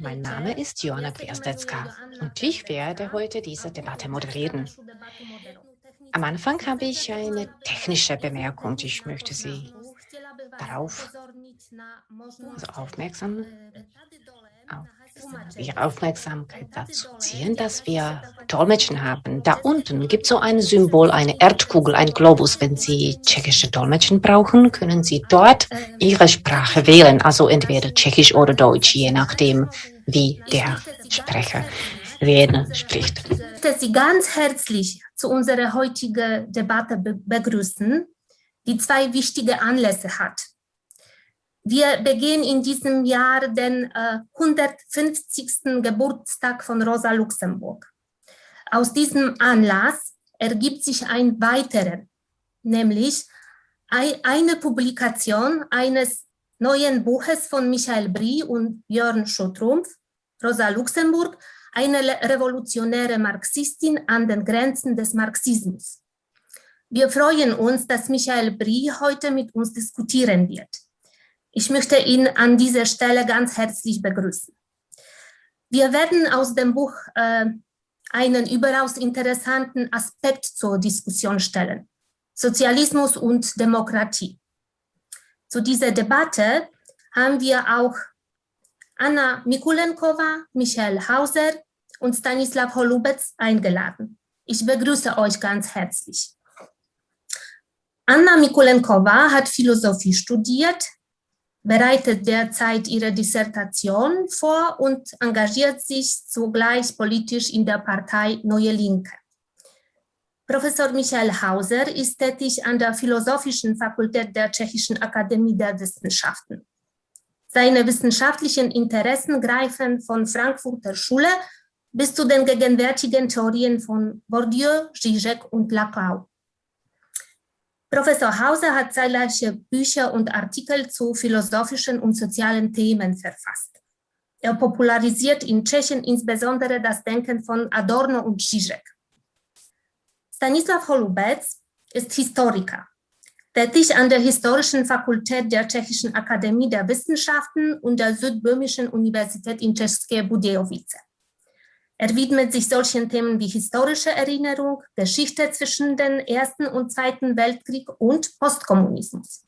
Mein Name ist Joanna Gwiazdecka und ich werde heute diese Debatte moderieren. Am Anfang habe ich eine technische Bemerkung. Ich möchte Sie darauf also aufmerksam, auf Ihre Aufmerksamkeit dazu ziehen, dass wir Dolmetschen haben. Da unten gibt es so ein Symbol, eine Erdkugel, ein Globus. Wenn Sie tschechische Dolmetschen brauchen, können Sie dort Ihre Sprache wählen, also entweder Tschechisch oder Deutsch, je nachdem, wie der Sprecher reden spricht. Ich möchte Sie ganz herzlich zu unserer heutigen Debatte begrüßen, die zwei wichtige Anlässe hat. Wir begehen in diesem Jahr den äh, 150. Geburtstag von Rosa Luxemburg. Aus diesem Anlass ergibt sich ein weiterer, nämlich eine Publikation eines neuen Buches von Michael Brie und Jörn Schottrumpf, Rosa Luxemburg, eine revolutionäre Marxistin an den Grenzen des Marxismus. Wir freuen uns, dass Michael Brie heute mit uns diskutieren wird. Ich möchte ihn an dieser Stelle ganz herzlich begrüßen. Wir werden aus dem Buch äh, einen überaus interessanten Aspekt zur Diskussion stellen. Sozialismus und Demokratie. Zu dieser Debatte haben wir auch Anna Mikulenkova, Michael Hauser und Stanislav Holubec eingeladen. Ich begrüße euch ganz herzlich. Anna Mikulenkova hat Philosophie studiert, bereitet derzeit ihre Dissertation vor und engagiert sich zugleich politisch in der Partei Neue Linke. Professor Michael Hauser ist tätig an der Philosophischen Fakultät der Tschechischen Akademie der Wissenschaften. Seine wissenschaftlichen Interessen greifen von Frankfurter Schule bis zu den gegenwärtigen Theorien von Bourdieu, Zizek und Laclau. Professor Hauser hat zahlreiche Bücher und Artikel zu philosophischen und sozialen Themen verfasst. Er popularisiert in Tschechien insbesondere das Denken von Adorno und Zizek. Stanislav Holubec ist Historiker, tätig an der Historischen Fakultät der Tschechischen Akademie der Wissenschaften und der Südböhmischen Universität in České Budějovice. Er widmet sich solchen Themen wie historische Erinnerung, Geschichte zwischen dem Ersten und Zweiten Weltkrieg und Postkommunismus.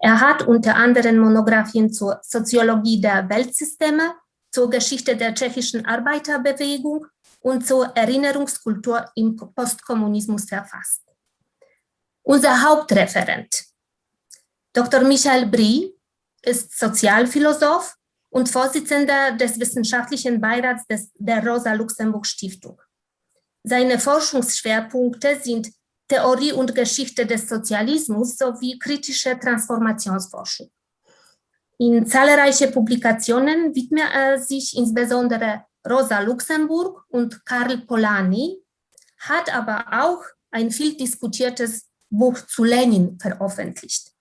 Er hat unter anderem Monographien zur Soziologie der Weltsysteme, zur Geschichte der tschechischen Arbeiterbewegung und zur Erinnerungskultur im Postkommunismus verfasst. Unser Hauptreferent, Dr. Michael Brie, ist Sozialphilosoph und Vorsitzender des wissenschaftlichen Beirats des, der Rosa-Luxemburg-Stiftung. Seine Forschungsschwerpunkte sind Theorie und Geschichte des Sozialismus sowie kritische Transformationsforschung. In zahlreiche Publikationen widmet er sich insbesondere Rosa Luxemburg und Karl Polanyi, hat aber auch ein viel diskutiertes Buch zu Lenin veröffentlicht.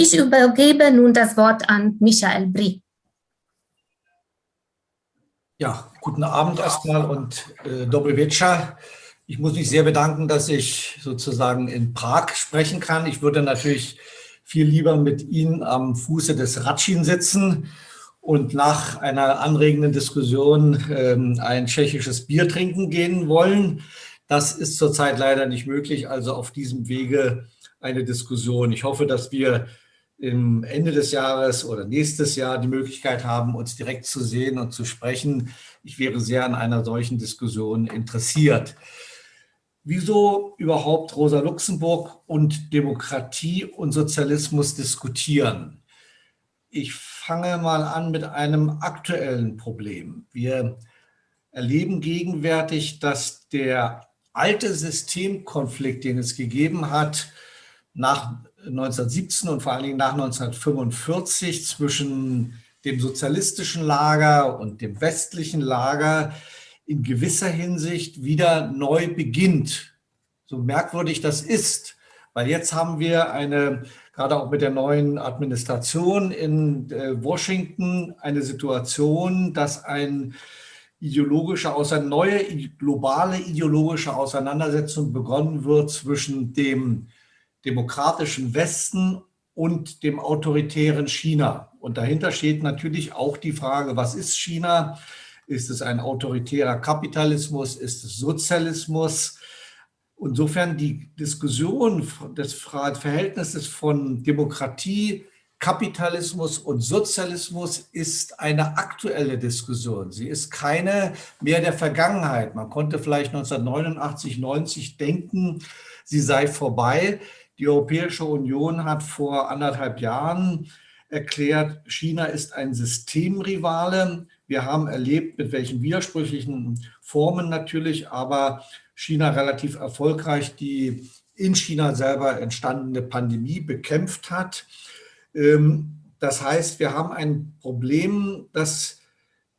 Ich übergebe nun das Wort an Michael Brie. Ja, guten Abend erstmal und äh, Dobrovica. Ich muss mich sehr bedanken, dass ich sozusagen in Prag sprechen kann. Ich würde natürlich viel lieber mit Ihnen am Fuße des Ratschin sitzen und nach einer anregenden Diskussion ähm, ein tschechisches Bier trinken gehen wollen. Das ist zurzeit leider nicht möglich, also auf diesem Wege eine Diskussion. Ich hoffe, dass wir im Ende des Jahres oder nächstes Jahr die Möglichkeit haben, uns direkt zu sehen und zu sprechen. Ich wäre sehr an einer solchen Diskussion interessiert. Wieso überhaupt Rosa Luxemburg und Demokratie und Sozialismus diskutieren? Ich fange mal an mit einem aktuellen Problem. Wir erleben gegenwärtig, dass der alte Systemkonflikt, den es gegeben hat, nach 1917 und vor allen Dingen nach 1945 zwischen dem sozialistischen Lager und dem westlichen Lager in gewisser Hinsicht wieder neu beginnt. So merkwürdig das ist, weil jetzt haben wir eine, gerade auch mit der neuen Administration in äh, Washington, eine Situation, dass ein ideologische, außer neue globale ideologische Auseinandersetzung begonnen wird zwischen dem demokratischen Westen und dem autoritären China. Und dahinter steht natürlich auch die Frage, was ist China? Ist es ein autoritärer Kapitalismus? Ist es Sozialismus? Insofern die Diskussion des Verhältnisses von Demokratie, Kapitalismus und Sozialismus ist eine aktuelle Diskussion. Sie ist keine mehr der Vergangenheit. Man konnte vielleicht 1989, 90 denken, sie sei vorbei. Die Europäische Union hat vor anderthalb Jahren erklärt, China ist ein Systemrivale. Wir haben erlebt, mit welchen widersprüchlichen Formen natürlich, aber China relativ erfolgreich die in China selber entstandene Pandemie bekämpft hat. Ähm, das heißt, wir haben ein Problem, dass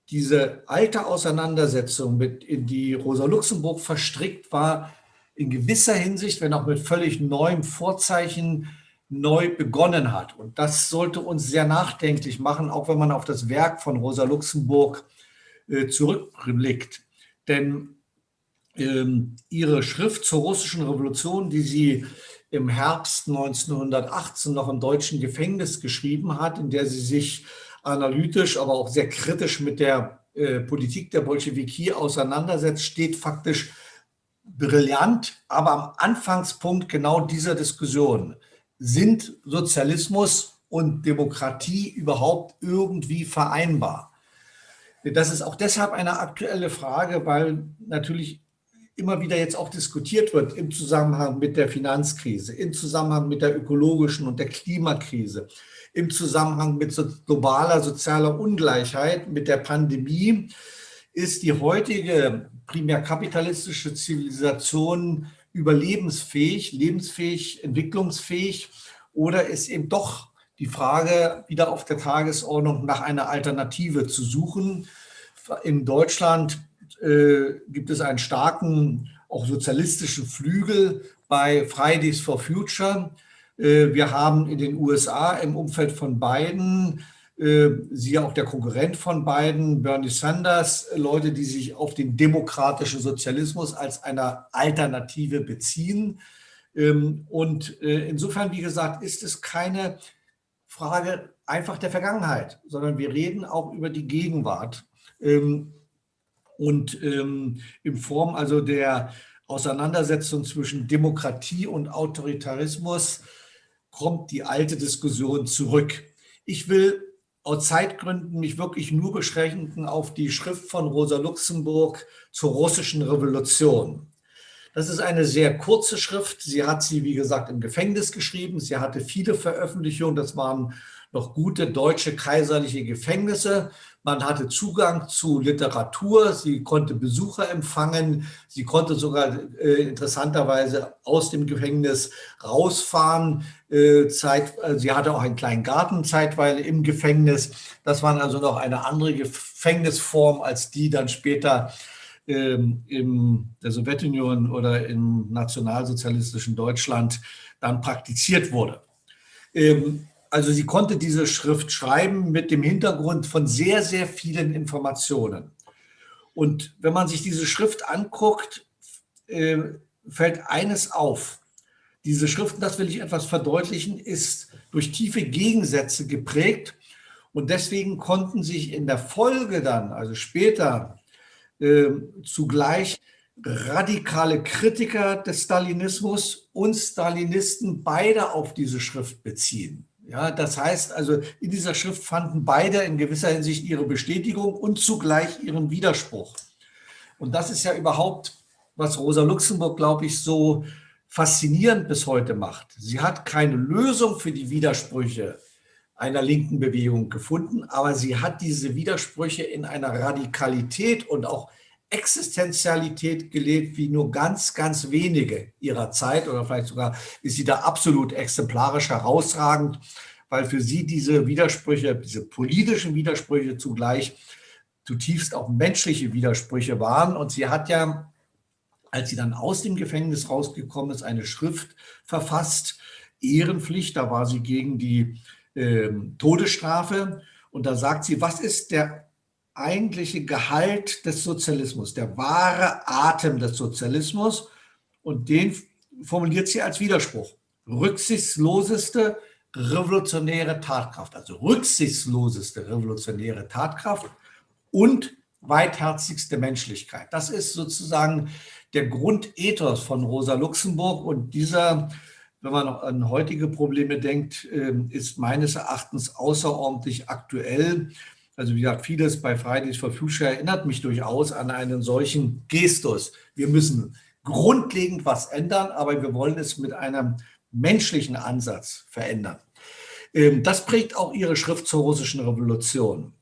diese alte Auseinandersetzung, mit, in die Rosa Luxemburg verstrickt war, in gewisser Hinsicht, wenn auch mit völlig neuem Vorzeichen, neu begonnen hat. Und das sollte uns sehr nachdenklich machen, auch wenn man auf das Werk von Rosa Luxemburg äh, zurückblickt. Denn ähm, ihre Schrift zur russischen Revolution, die sie im Herbst 1918 noch im deutschen Gefängnis geschrieben hat, in der sie sich analytisch, aber auch sehr kritisch mit der äh, Politik der Bolschewiki auseinandersetzt, steht faktisch brillant, aber am Anfangspunkt genau dieser Diskussion. Sind Sozialismus und Demokratie überhaupt irgendwie vereinbar? Das ist auch deshalb eine aktuelle Frage, weil natürlich immer wieder jetzt auch diskutiert wird im Zusammenhang mit der Finanzkrise, im Zusammenhang mit der ökologischen und der Klimakrise, im Zusammenhang mit globaler sozialer Ungleichheit, mit der Pandemie, ist die heutige primär kapitalistische Zivilisation überlebensfähig, lebensfähig, entwicklungsfähig oder ist eben doch die Frage wieder auf der Tagesordnung nach einer Alternative zu suchen. In Deutschland äh, gibt es einen starken, auch sozialistischen Flügel bei Fridays for Future. Äh, wir haben in den USA im Umfeld von Biden, siehe auch der Konkurrent von Biden, Bernie Sanders, Leute, die sich auf den demokratischen Sozialismus als eine Alternative beziehen. Ähm, und äh, insofern, wie gesagt, ist es keine Frage einfach der Vergangenheit, sondern wir reden auch über die Gegenwart. Ähm, und ähm, in Form also der Auseinandersetzung zwischen Demokratie und Autoritarismus kommt die alte Diskussion zurück. Ich will aus Zeitgründen mich wirklich nur beschränken auf die Schrift von Rosa Luxemburg zur russischen Revolution. Das ist eine sehr kurze Schrift. Sie hat sie, wie gesagt, im Gefängnis geschrieben. Sie hatte viele Veröffentlichungen. Das waren noch gute deutsche kaiserliche Gefängnisse. Man hatte Zugang zu Literatur, sie konnte Besucher empfangen, sie konnte sogar äh, interessanterweise aus dem Gefängnis rausfahren. Äh, Zeit, äh, sie hatte auch einen kleinen Garten zeitweise im Gefängnis. Das war also noch eine andere Gefängnisform, als die dann später ähm, in der Sowjetunion oder im nationalsozialistischen Deutschland dann praktiziert wurde. Ähm, also sie konnte diese Schrift schreiben mit dem Hintergrund von sehr, sehr vielen Informationen. Und wenn man sich diese Schrift anguckt, äh, fällt eines auf. Diese Schrift, das will ich etwas verdeutlichen, ist durch tiefe Gegensätze geprägt. Und deswegen konnten sich in der Folge dann, also später, äh, zugleich radikale Kritiker des Stalinismus und Stalinisten beide auf diese Schrift beziehen. Ja, das heißt also, in dieser Schrift fanden beide in gewisser Hinsicht ihre Bestätigung und zugleich ihren Widerspruch. Und das ist ja überhaupt, was Rosa Luxemburg, glaube ich, so faszinierend bis heute macht. Sie hat keine Lösung für die Widersprüche einer linken Bewegung gefunden, aber sie hat diese Widersprüche in einer Radikalität und auch Existenzialität gelebt wie nur ganz, ganz wenige ihrer Zeit oder vielleicht sogar ist sie da absolut exemplarisch herausragend, weil für sie diese Widersprüche, diese politischen Widersprüche zugleich zutiefst auch menschliche Widersprüche waren. Und sie hat ja, als sie dann aus dem Gefängnis rausgekommen ist, eine Schrift verfasst, Ehrenpflicht, da war sie gegen die äh, Todesstrafe. Und da sagt sie, was ist der eigentliche Gehalt des Sozialismus, der wahre Atem des Sozialismus. Und den formuliert sie als Widerspruch. Rücksichtsloseste, revolutionäre Tatkraft, also rücksichtsloseste revolutionäre Tatkraft und weitherzigste Menschlichkeit. Das ist sozusagen der Grundethos von Rosa Luxemburg und dieser, wenn man an heutige Probleme denkt, ähm, ist meines Erachtens außerordentlich aktuell. Also wie gesagt, vieles bei Fridays for Future erinnert mich durchaus an einen solchen Gestus. Wir müssen grundlegend was ändern, aber wir wollen es mit einem menschlichen Ansatz verändern. Ähm, das prägt auch ihre Schrift zur russischen Revolution.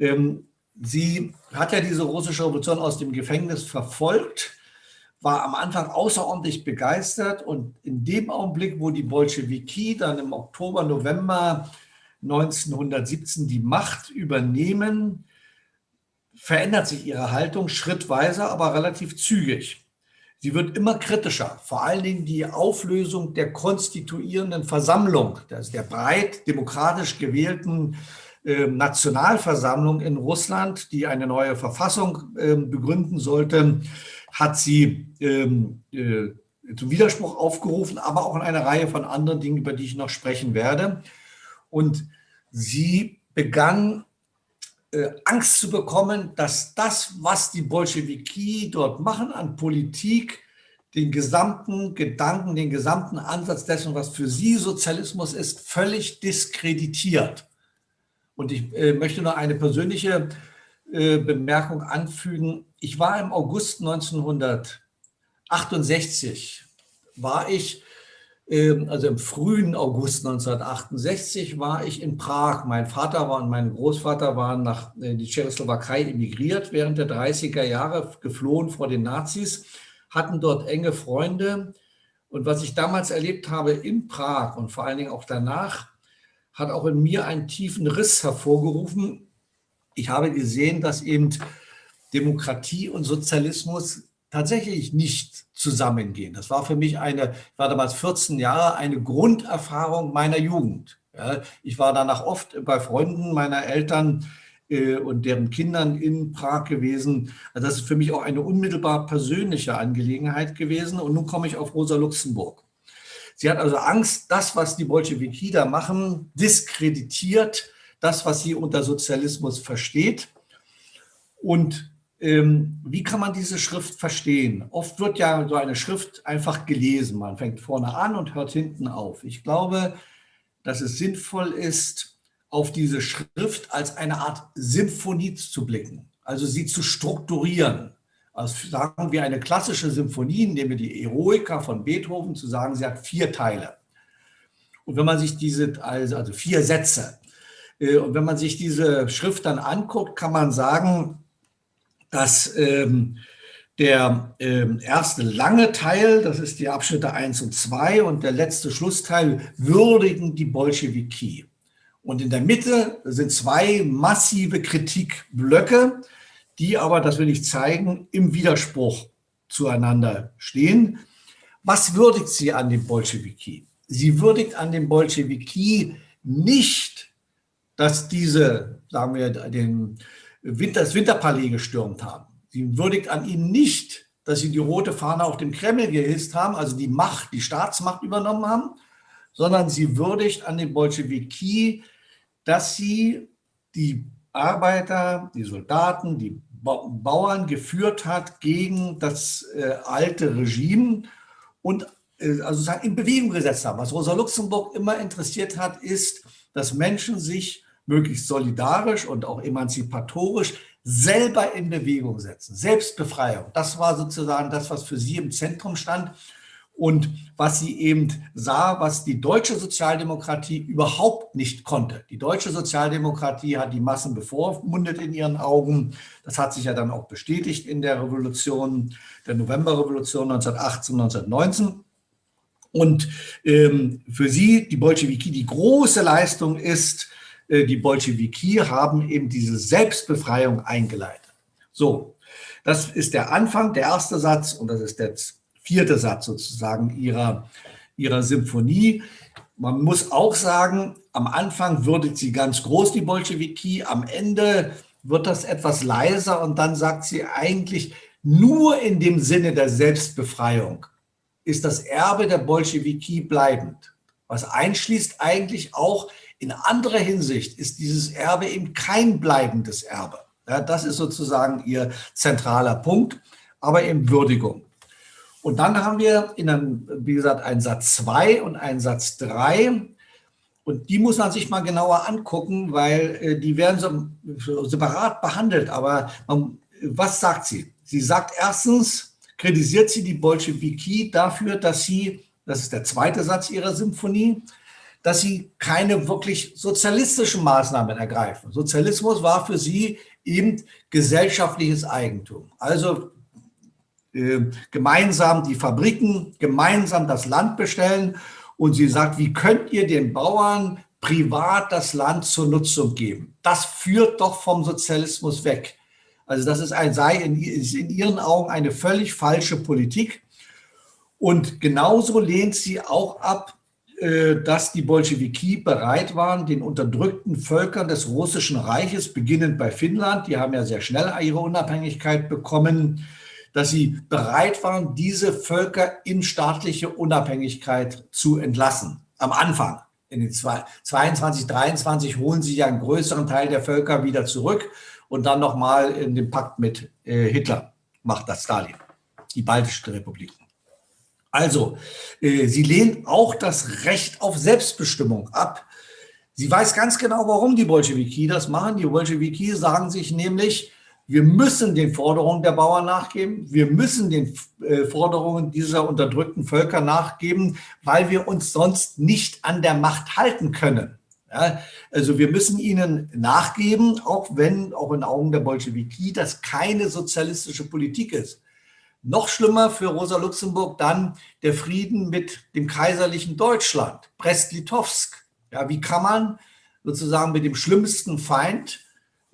Ähm, sie hat ja diese russische Revolution aus dem Gefängnis verfolgt, war am Anfang außerordentlich begeistert und in dem Augenblick, wo die Bolschewiki dann im Oktober, November 1917 die Macht übernehmen, verändert sich ihre Haltung schrittweise, aber relativ zügig. Sie wird immer kritischer, vor allen Dingen die Auflösung der konstituierenden Versammlung, das der breit demokratisch gewählten äh, Nationalversammlung in Russland, die eine neue Verfassung äh, begründen sollte, hat sie ähm, äh, zum Widerspruch aufgerufen, aber auch in einer Reihe von anderen Dingen, über die ich noch sprechen werde. Und sie begann äh, Angst zu bekommen, dass das, was die Bolschewiki dort machen an Politik, den gesamten Gedanken, den gesamten Ansatz dessen, was für sie Sozialismus ist, völlig diskreditiert. Und ich äh, möchte noch eine persönliche äh, Bemerkung anfügen. Ich war im August 1968, war ich also im frühen August 1968 war ich in Prag. Mein Vater war und mein Großvater waren nach äh, die Tschechoslowakei emigriert während der 30er Jahre, geflohen vor den Nazis, hatten dort enge Freunde. Und was ich damals erlebt habe in Prag und vor allen Dingen auch danach, hat auch in mir einen tiefen Riss hervorgerufen. Ich habe gesehen, dass eben Demokratie und Sozialismus tatsächlich nicht zusammengehen. Das war für mich eine, ich war damals 14 Jahre, eine Grunderfahrung meiner Jugend. Ja, ich war danach oft bei Freunden meiner Eltern äh, und deren Kindern in Prag gewesen. Also das ist für mich auch eine unmittelbar persönliche Angelegenheit gewesen. Und nun komme ich auf Rosa Luxemburg. Sie hat also Angst, das, was die Bolschewiki da machen, diskreditiert das, was sie unter Sozialismus versteht. Und wie kann man diese Schrift verstehen? Oft wird ja so eine Schrift einfach gelesen. Man fängt vorne an und hört hinten auf. Ich glaube, dass es sinnvoll ist, auf diese Schrift als eine Art Symphonie zu blicken, also sie zu strukturieren. Also sagen wir eine klassische Symphonie, nehmen wir die Eroica von Beethoven, zu sagen, sie hat vier Teile. Und wenn man sich diese, also, also vier Sätze, äh, und wenn man sich diese Schrift dann anguckt, kann man sagen, dass ähm, der ähm, erste lange Teil, das ist die Abschnitte 1 und 2 und der letzte Schlussteil würdigen die Bolschewiki. Und in der Mitte sind zwei massive Kritikblöcke, die aber, das will ich zeigen, im Widerspruch zueinander stehen. Was würdigt sie an den Bolschewiki? Sie würdigt an den Bolschewiki nicht, dass diese, sagen wir, den das Winterpalais gestürmt haben. Sie würdigt an ihnen nicht, dass sie die rote Fahne auf dem Kreml gehisst haben, also die Macht, die Staatsmacht übernommen haben, sondern sie würdigt an den Bolschewiki, dass sie die Arbeiter, die Soldaten, die Bauern geführt hat gegen das äh, alte Regime und äh, also in Bewegung gesetzt haben. Was Rosa Luxemburg immer interessiert hat, ist, dass Menschen sich möglichst solidarisch und auch emanzipatorisch selber in Bewegung setzen. Selbstbefreiung, das war sozusagen das, was für sie im Zentrum stand und was sie eben sah, was die deutsche Sozialdemokratie überhaupt nicht konnte. Die deutsche Sozialdemokratie hat die Massen bevormundet in ihren Augen. Das hat sich ja dann auch bestätigt in der Revolution, der Novemberrevolution 1918, 1919. Und ähm, für sie, die Bolschewiki, die große Leistung ist, die Bolschewiki haben eben diese Selbstbefreiung eingeleitet. So, das ist der Anfang, der erste Satz und das ist der vierte Satz sozusagen ihrer, ihrer Symphonie. Man muss auch sagen, am Anfang würdet sie ganz groß, die Bolschewiki, am Ende wird das etwas leiser und dann sagt sie eigentlich, nur in dem Sinne der Selbstbefreiung ist das Erbe der Bolschewiki bleibend. Was einschließt eigentlich auch in anderer Hinsicht ist dieses Erbe eben kein bleibendes Erbe. Ja, das ist sozusagen ihr zentraler Punkt, aber eben Würdigung. Und dann haben wir, in einem, wie gesagt, einen Satz 2 und einen Satz 3. Und die muss man sich mal genauer angucken, weil äh, die werden so separat behandelt. Aber man, was sagt sie? Sie sagt erstens, kritisiert sie die Bolschewiki dafür, dass sie, das ist der zweite Satz ihrer Symphonie, dass sie keine wirklich sozialistischen Maßnahmen ergreifen. Sozialismus war für sie eben gesellschaftliches Eigentum. Also äh, gemeinsam die Fabriken, gemeinsam das Land bestellen. Und sie sagt, wie könnt ihr den Bauern privat das Land zur Nutzung geben? Das führt doch vom Sozialismus weg. Also das ist ein, sei in, ist in ihren Augen eine völlig falsche Politik. Und genauso lehnt sie auch ab, dass die Bolschewiki bereit waren, den unterdrückten Völkern des Russischen Reiches, beginnend bei Finnland, die haben ja sehr schnell ihre Unabhängigkeit bekommen, dass sie bereit waren, diese Völker in staatliche Unabhängigkeit zu entlassen. Am Anfang, in den 22, 23 holen sie ja einen größeren Teil der Völker wieder zurück und dann nochmal in den Pakt mit äh, Hitler macht das Stalin, die baltischen Republiken. Also, äh, sie lehnt auch das Recht auf Selbstbestimmung ab. Sie weiß ganz genau, warum die Bolschewiki das machen. Die Bolschewiki sagen sich nämlich, wir müssen den Forderungen der Bauern nachgeben, wir müssen den äh, Forderungen dieser unterdrückten Völker nachgeben, weil wir uns sonst nicht an der Macht halten können. Ja, also wir müssen ihnen nachgeben, auch wenn, auch in Augen der Bolschewiki, das keine sozialistische Politik ist. Noch schlimmer für Rosa Luxemburg dann der Frieden mit dem kaiserlichen Deutschland, Brest-Litovsk. Ja, wie kann man sozusagen mit dem schlimmsten Feind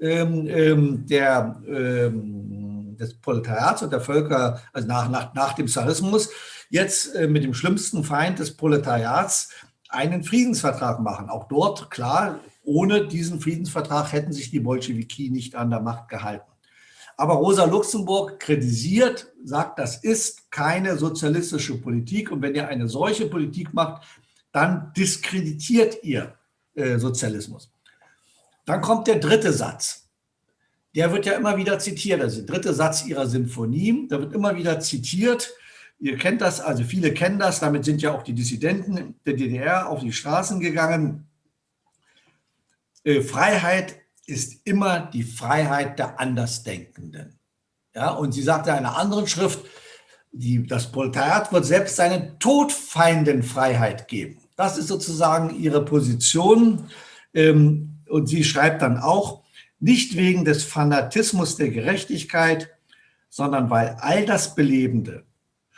ähm, ähm, der, ähm, des Proletariats und der Völker, also nach, nach, nach dem Zarismus, jetzt äh, mit dem schlimmsten Feind des Proletariats einen Friedensvertrag machen. Auch dort, klar, ohne diesen Friedensvertrag hätten sich die Bolschewiki nicht an der Macht gehalten. Aber Rosa Luxemburg kritisiert, sagt, das ist keine sozialistische Politik. Und wenn ihr eine solche Politik macht, dann diskreditiert ihr äh, Sozialismus. Dann kommt der dritte Satz. Der wird ja immer wieder zitiert. Also der dritte Satz ihrer Sinfonie, da wird immer wieder zitiert. Ihr kennt das, also viele kennen das. Damit sind ja auch die Dissidenten der DDR auf die Straßen gegangen. Äh, Freiheit ist immer die Freiheit der Andersdenkenden. Ja, und sie sagte in einer anderen Schrift, die, das Proletariat wird selbst seinen Todfeinden Freiheit geben. Das ist sozusagen ihre Position. Ähm, und sie schreibt dann auch, nicht wegen des Fanatismus der Gerechtigkeit, sondern weil all das Belebende,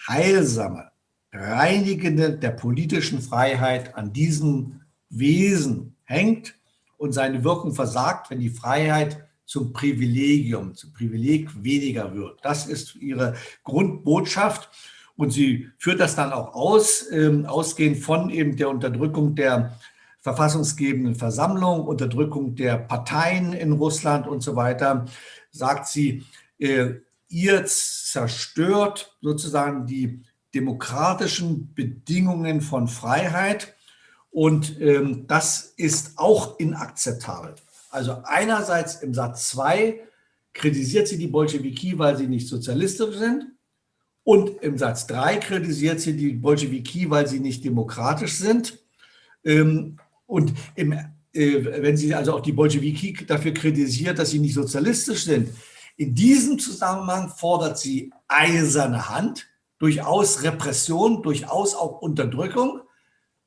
Heilsame, Reinigende der politischen Freiheit an diesem Wesen hängt und seine Wirkung versagt, wenn die Freiheit zum Privilegium, zum Privileg weniger wird. Das ist ihre Grundbotschaft. Und sie führt das dann auch aus, äh, ausgehend von eben der Unterdrückung der verfassungsgebenden Versammlung, Unterdrückung der Parteien in Russland und so weiter, sagt sie, äh, ihr zerstört sozusagen die demokratischen Bedingungen von Freiheit und ähm, das ist auch inakzeptabel. Also einerseits im Satz 2 kritisiert sie die Bolschewiki, weil sie nicht sozialistisch sind. Und im Satz 3 kritisiert sie die Bolschewiki, weil sie nicht demokratisch sind. Ähm, und im, äh, wenn sie also auch die Bolschewiki dafür kritisiert, dass sie nicht sozialistisch sind, in diesem Zusammenhang fordert sie eiserne Hand, durchaus Repression, durchaus auch Unterdrückung.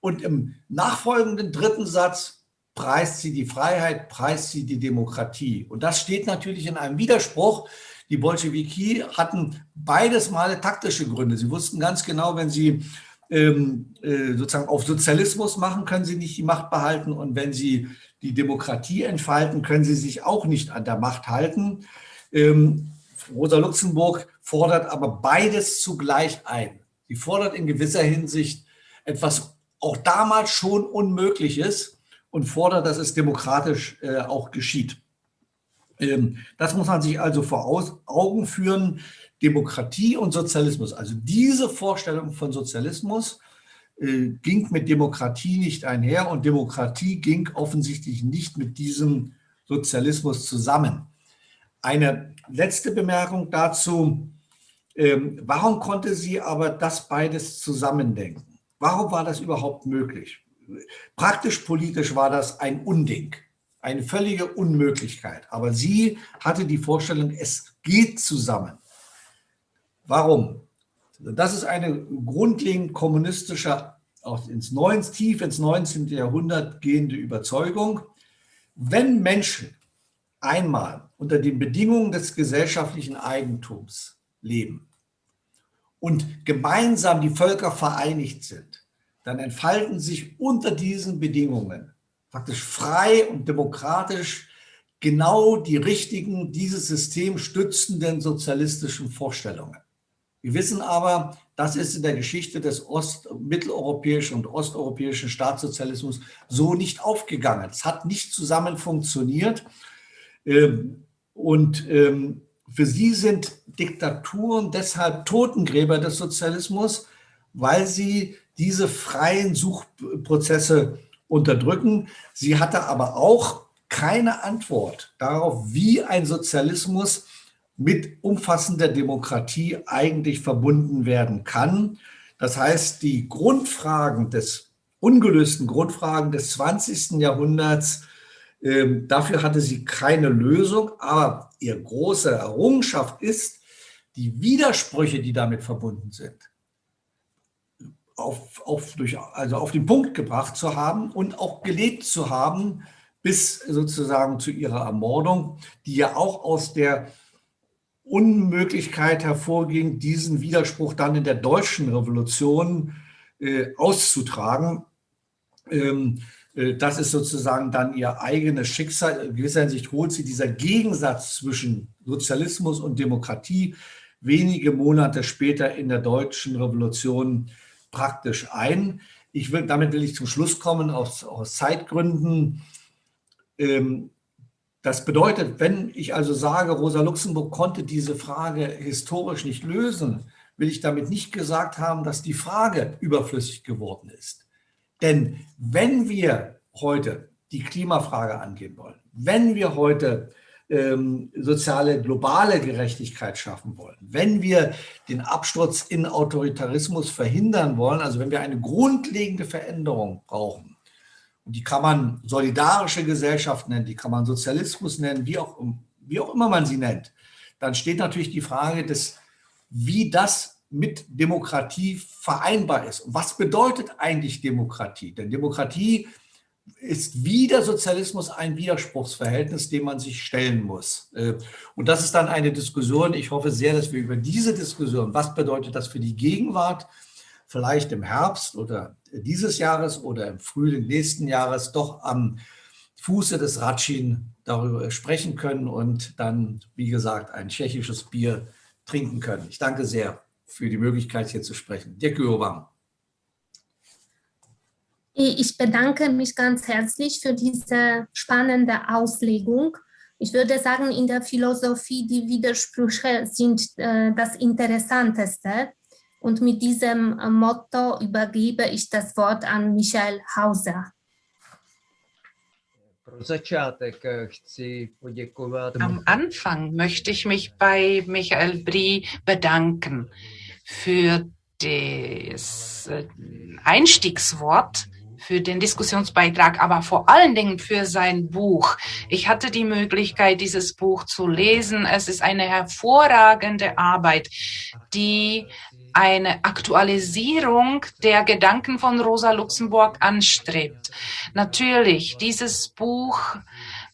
Und im nachfolgenden dritten Satz preist sie die Freiheit, preist sie die Demokratie. Und das steht natürlich in einem Widerspruch. Die Bolschewiki hatten beides Male taktische Gründe. Sie wussten ganz genau, wenn sie ähm, äh, sozusagen auf Sozialismus machen, können sie nicht die Macht behalten. Und wenn sie die Demokratie entfalten, können sie sich auch nicht an der Macht halten. Ähm, Rosa Luxemburg fordert aber beides zugleich ein. Sie fordert in gewisser Hinsicht etwas auch damals schon unmöglich ist und fordert, dass es demokratisch äh, auch geschieht. Ähm, das muss man sich also vor Aus Augen führen. Demokratie und Sozialismus, also diese Vorstellung von Sozialismus äh, ging mit Demokratie nicht einher und Demokratie ging offensichtlich nicht mit diesem Sozialismus zusammen. Eine letzte Bemerkung dazu. Ähm, warum konnte sie aber das beides zusammendenken? Warum war das überhaupt möglich? Praktisch politisch war das ein Unding, eine völlige Unmöglichkeit. Aber sie hatte die Vorstellung, es geht zusammen. Warum? Das ist eine grundlegend kommunistische, auch ins 19, tief ins 19. Jahrhundert gehende Überzeugung. Wenn Menschen einmal unter den Bedingungen des gesellschaftlichen Eigentums leben und gemeinsam die Völker vereinigt sind, dann entfalten sich unter diesen Bedingungen praktisch frei und demokratisch genau die richtigen, dieses System stützenden sozialistischen Vorstellungen. Wir wissen aber, das ist in der Geschichte des ost-, mitteleuropäischen und osteuropäischen Staatssozialismus so nicht aufgegangen. Es hat nicht zusammen funktioniert. Ähm, und ähm, für sie sind Diktaturen deshalb Totengräber des Sozialismus, weil sie diese freien Suchprozesse unterdrücken. Sie hatte aber auch keine Antwort darauf, wie ein Sozialismus mit umfassender Demokratie eigentlich verbunden werden kann. Das heißt, die Grundfragen des ungelösten Grundfragen des 20. Jahrhunderts, äh, dafür hatte sie keine Lösung, aber ihre große Errungenschaft ist, die Widersprüche, die damit verbunden sind, auf, auf, durch, also auf den Punkt gebracht zu haben und auch gelebt zu haben, bis sozusagen zu ihrer Ermordung, die ja auch aus der Unmöglichkeit hervorging, diesen Widerspruch dann in der deutschen Revolution äh, auszutragen. Ähm, äh, das ist sozusagen dann ihr eigenes Schicksal. In gewisser Hinsicht holt sie dieser Gegensatz zwischen Sozialismus und Demokratie wenige Monate später in der deutschen Revolution praktisch ein. Ich will, damit will ich zum Schluss kommen, aus, aus Zeitgründen. Ähm, das bedeutet, wenn ich also sage, Rosa Luxemburg konnte diese Frage historisch nicht lösen, will ich damit nicht gesagt haben, dass die Frage überflüssig geworden ist. Denn wenn wir heute die Klimafrage angehen wollen, wenn wir heute ähm, soziale globale Gerechtigkeit schaffen wollen, wenn wir den Absturz in Autoritarismus verhindern wollen, also wenn wir eine grundlegende Veränderung brauchen, und die kann man solidarische Gesellschaft nennen, die kann man Sozialismus nennen, wie auch, wie auch immer man sie nennt. Dann steht natürlich die Frage des, wie das mit Demokratie vereinbar ist. Was bedeutet eigentlich Demokratie? Denn Demokratie ist wie der Sozialismus ein Widerspruchsverhältnis, dem man sich stellen muss. Äh, und das ist dann eine Diskussion. Ich hoffe sehr, dass wir über diese Diskussion, was bedeutet das für die Gegenwart, vielleicht im Herbst oder dieses Jahres oder im Frühling nächsten Jahres doch am Fuße des Ratschin darüber sprechen können und dann, wie gesagt, ein tschechisches Bier trinken können. Ich danke sehr für die Möglichkeit, hier zu sprechen. Dirk Wam. Ich bedanke mich ganz herzlich für diese spannende Auslegung. Ich würde sagen, in der Philosophie, die Widersprüche sind äh, das Interessanteste. Und mit diesem äh, Motto übergebe ich das Wort an Michael Hauser. Am Anfang möchte ich mich bei Michael Brie bedanken für das äh, Einstiegswort für den Diskussionsbeitrag, aber vor allen Dingen für sein Buch. Ich hatte die Möglichkeit, dieses Buch zu lesen. Es ist eine hervorragende Arbeit, die eine Aktualisierung der Gedanken von Rosa Luxemburg anstrebt. Natürlich, dieses Buch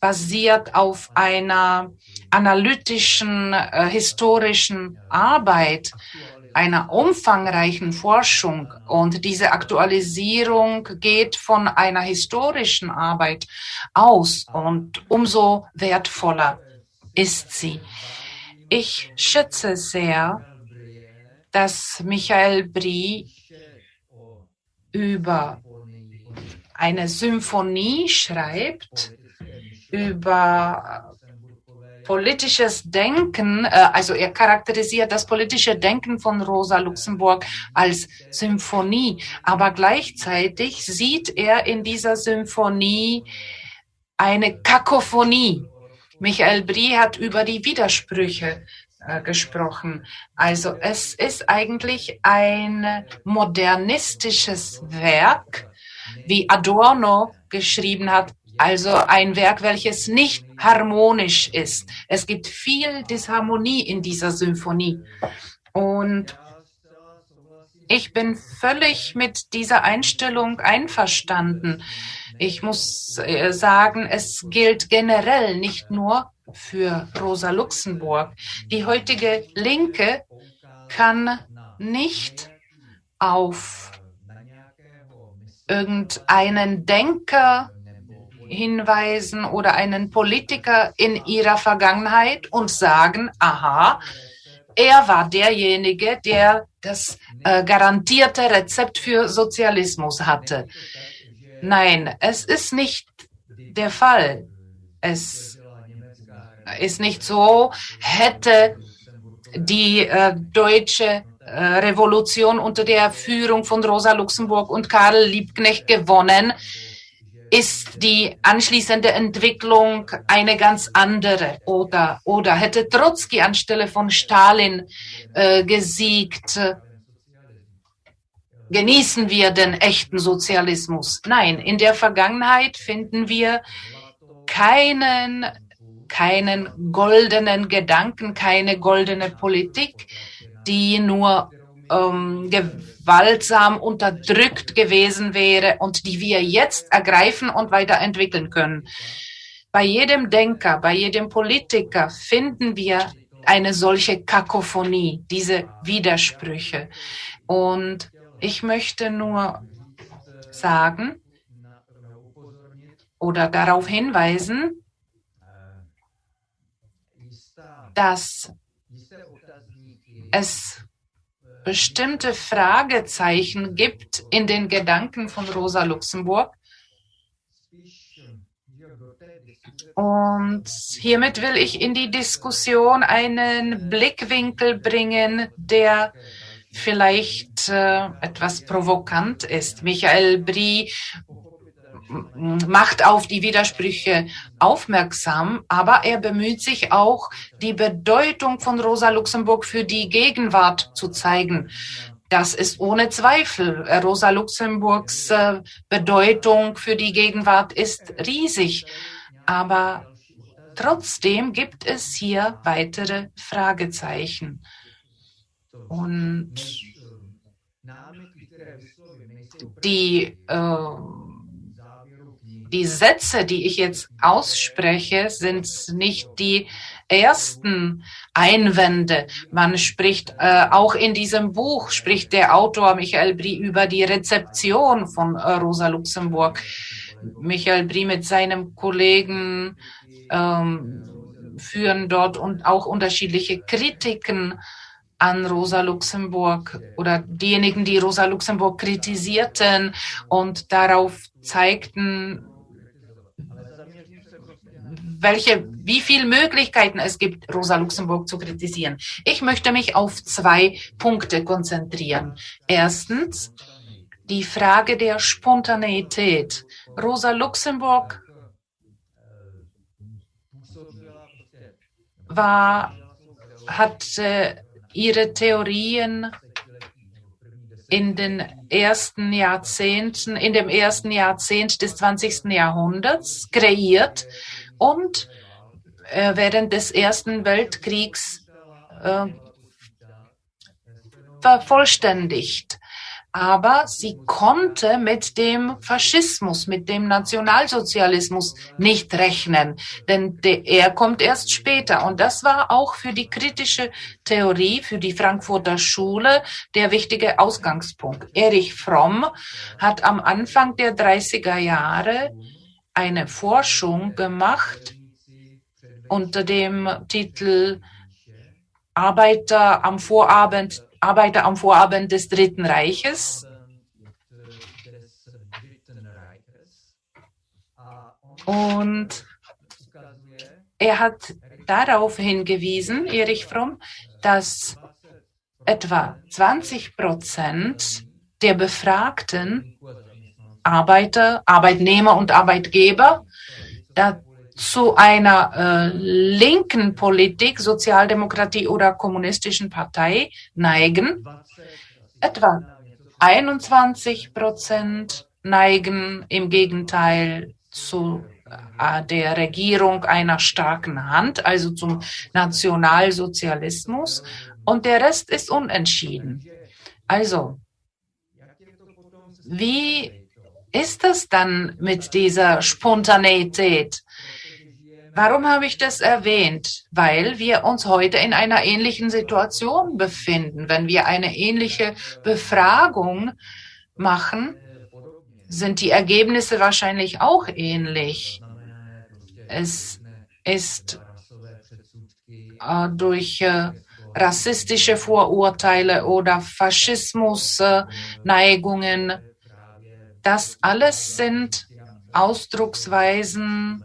basiert auf einer analytischen, äh, historischen Arbeit, einer umfangreichen Forschung und diese Aktualisierung geht von einer historischen Arbeit aus und umso wertvoller ist sie. Ich schätze sehr, dass Michael Brie über eine Symphonie schreibt, über politisches Denken, äh, also er charakterisiert das politische Denken von Rosa Luxemburg als Symphonie, aber gleichzeitig sieht er in dieser Symphonie eine Kakophonie. Michael Brie hat über die Widersprüche äh, gesprochen. Also es ist eigentlich ein modernistisches Werk, wie Adorno geschrieben hat, also ein Werk, welches nicht harmonisch ist. Es gibt viel Disharmonie in dieser Symphonie. Und ich bin völlig mit dieser Einstellung einverstanden. Ich muss äh, sagen, es gilt generell nicht nur für Rosa Luxemburg. Die heutige Linke kann nicht auf irgendeinen Denker hinweisen oder einen Politiker in ihrer Vergangenheit und sagen, aha, er war derjenige, der das äh, garantierte Rezept für Sozialismus hatte. Nein, es ist nicht der Fall. Es ist nicht so, hätte die äh, deutsche äh, Revolution unter der Führung von Rosa Luxemburg und Karl Liebknecht gewonnen, ist die anschließende Entwicklung eine ganz andere. Oder oder hätte Trotzki anstelle von Stalin äh, gesiegt genießen wir den echten Sozialismus? Nein in der Vergangenheit finden wir keinen keinen goldenen Gedanken keine goldene Politik die nur ähm, gewaltsam unterdrückt gewesen wäre und die wir jetzt ergreifen und weiterentwickeln können. Bei jedem Denker, bei jedem Politiker finden wir eine solche Kakophonie, diese Widersprüche. Und ich möchte nur sagen oder darauf hinweisen, dass es bestimmte Fragezeichen gibt in den Gedanken von Rosa Luxemburg. Und hiermit will ich in die Diskussion einen Blickwinkel bringen, der vielleicht äh, etwas provokant ist. Michael Brie macht auf die Widersprüche aufmerksam, aber er bemüht sich auch, die Bedeutung von Rosa Luxemburg für die Gegenwart zu zeigen. Das ist ohne Zweifel. Rosa Luxemburgs äh, Bedeutung für die Gegenwart ist riesig. Aber trotzdem gibt es hier weitere Fragezeichen. Und die äh, die Sätze, die ich jetzt ausspreche, sind nicht die ersten Einwände. Man spricht äh, auch in diesem Buch, spricht der Autor Michael Brie über die Rezeption von äh, Rosa Luxemburg. Michael Brie mit seinem Kollegen ähm, führen dort und auch unterschiedliche Kritiken an Rosa Luxemburg oder diejenigen, die Rosa Luxemburg kritisierten und darauf zeigten, welche, wie viele Möglichkeiten es gibt, Rosa Luxemburg zu kritisieren. Ich möchte mich auf zwei Punkte konzentrieren. Erstens, die Frage der Spontaneität. Rosa Luxemburg war, hat äh, ihre Theorien in den ersten Jahrzehnten, in dem ersten Jahrzehnt des 20. Jahrhunderts kreiert und äh, während des Ersten Weltkriegs äh, vervollständigt. Aber sie konnte mit dem Faschismus, mit dem Nationalsozialismus nicht rechnen, denn er kommt erst später. Und das war auch für die kritische Theorie, für die Frankfurter Schule der wichtige Ausgangspunkt. Erich Fromm hat am Anfang der 30er Jahre eine Forschung gemacht unter dem Titel Arbeiter am Vorabend, Arbeiter am Vorabend des Dritten Reiches. Und er hat darauf hingewiesen, Erich Fromm, dass etwa 20 Prozent der Befragten Arbeiter, Arbeitnehmer und Arbeitgeber zu einer äh, linken Politik, Sozialdemokratie oder kommunistischen Partei neigen. Etwa 21 Prozent neigen im Gegenteil zu äh, der Regierung einer starken Hand, also zum Nationalsozialismus. Und der Rest ist unentschieden. Also, wie ist das dann mit dieser Spontaneität? Warum habe ich das erwähnt? Weil wir uns heute in einer ähnlichen Situation befinden. Wenn wir eine ähnliche Befragung machen, sind die Ergebnisse wahrscheinlich auch ähnlich. Es ist äh, durch äh, rassistische Vorurteile oder Faschismusneigungen. Äh, das alles sind Ausdrucksweisen,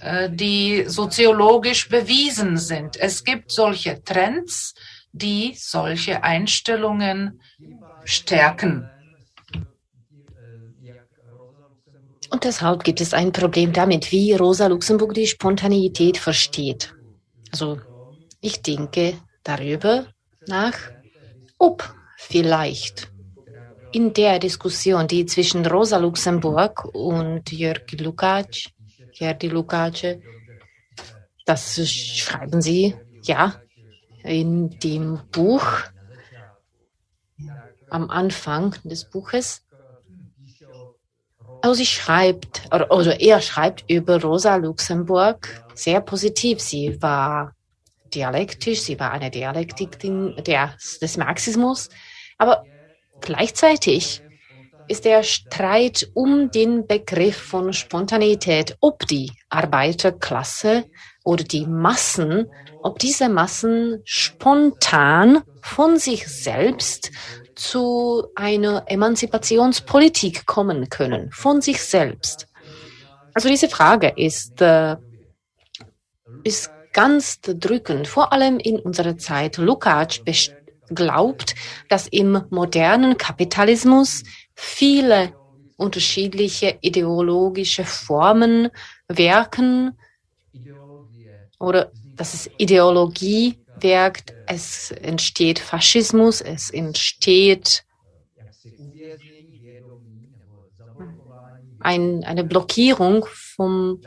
äh, die soziologisch bewiesen sind. Es gibt solche Trends, die solche Einstellungen stärken. Und deshalb gibt es ein Problem damit, wie Rosa Luxemburg die Spontaneität versteht. Also ich denke darüber nach, ob vielleicht in der Diskussion, die zwischen Rosa Luxemburg und Jörg Lukács Gerdi Lukace. Das schreiben Sie, ja, in dem Buch am Anfang des Buches. Also sie schreibt, oder, er schreibt über Rosa Luxemburg sehr positiv. Sie war dialektisch, sie war eine Dialektikin der, des Marxismus, aber gleichzeitig ist der Streit um den Begriff von Spontaneität, ob die Arbeiterklasse oder die Massen, ob diese Massen spontan von sich selbst zu einer Emanzipationspolitik kommen können, von sich selbst. Also diese Frage ist, äh, ist ganz drückend, vor allem in unserer Zeit. Lukács glaubt, dass im modernen Kapitalismus viele unterschiedliche ideologische Formen wirken oder dass es Ideologie wirkt, es entsteht Faschismus, es entsteht ein, eine Blockierung vom,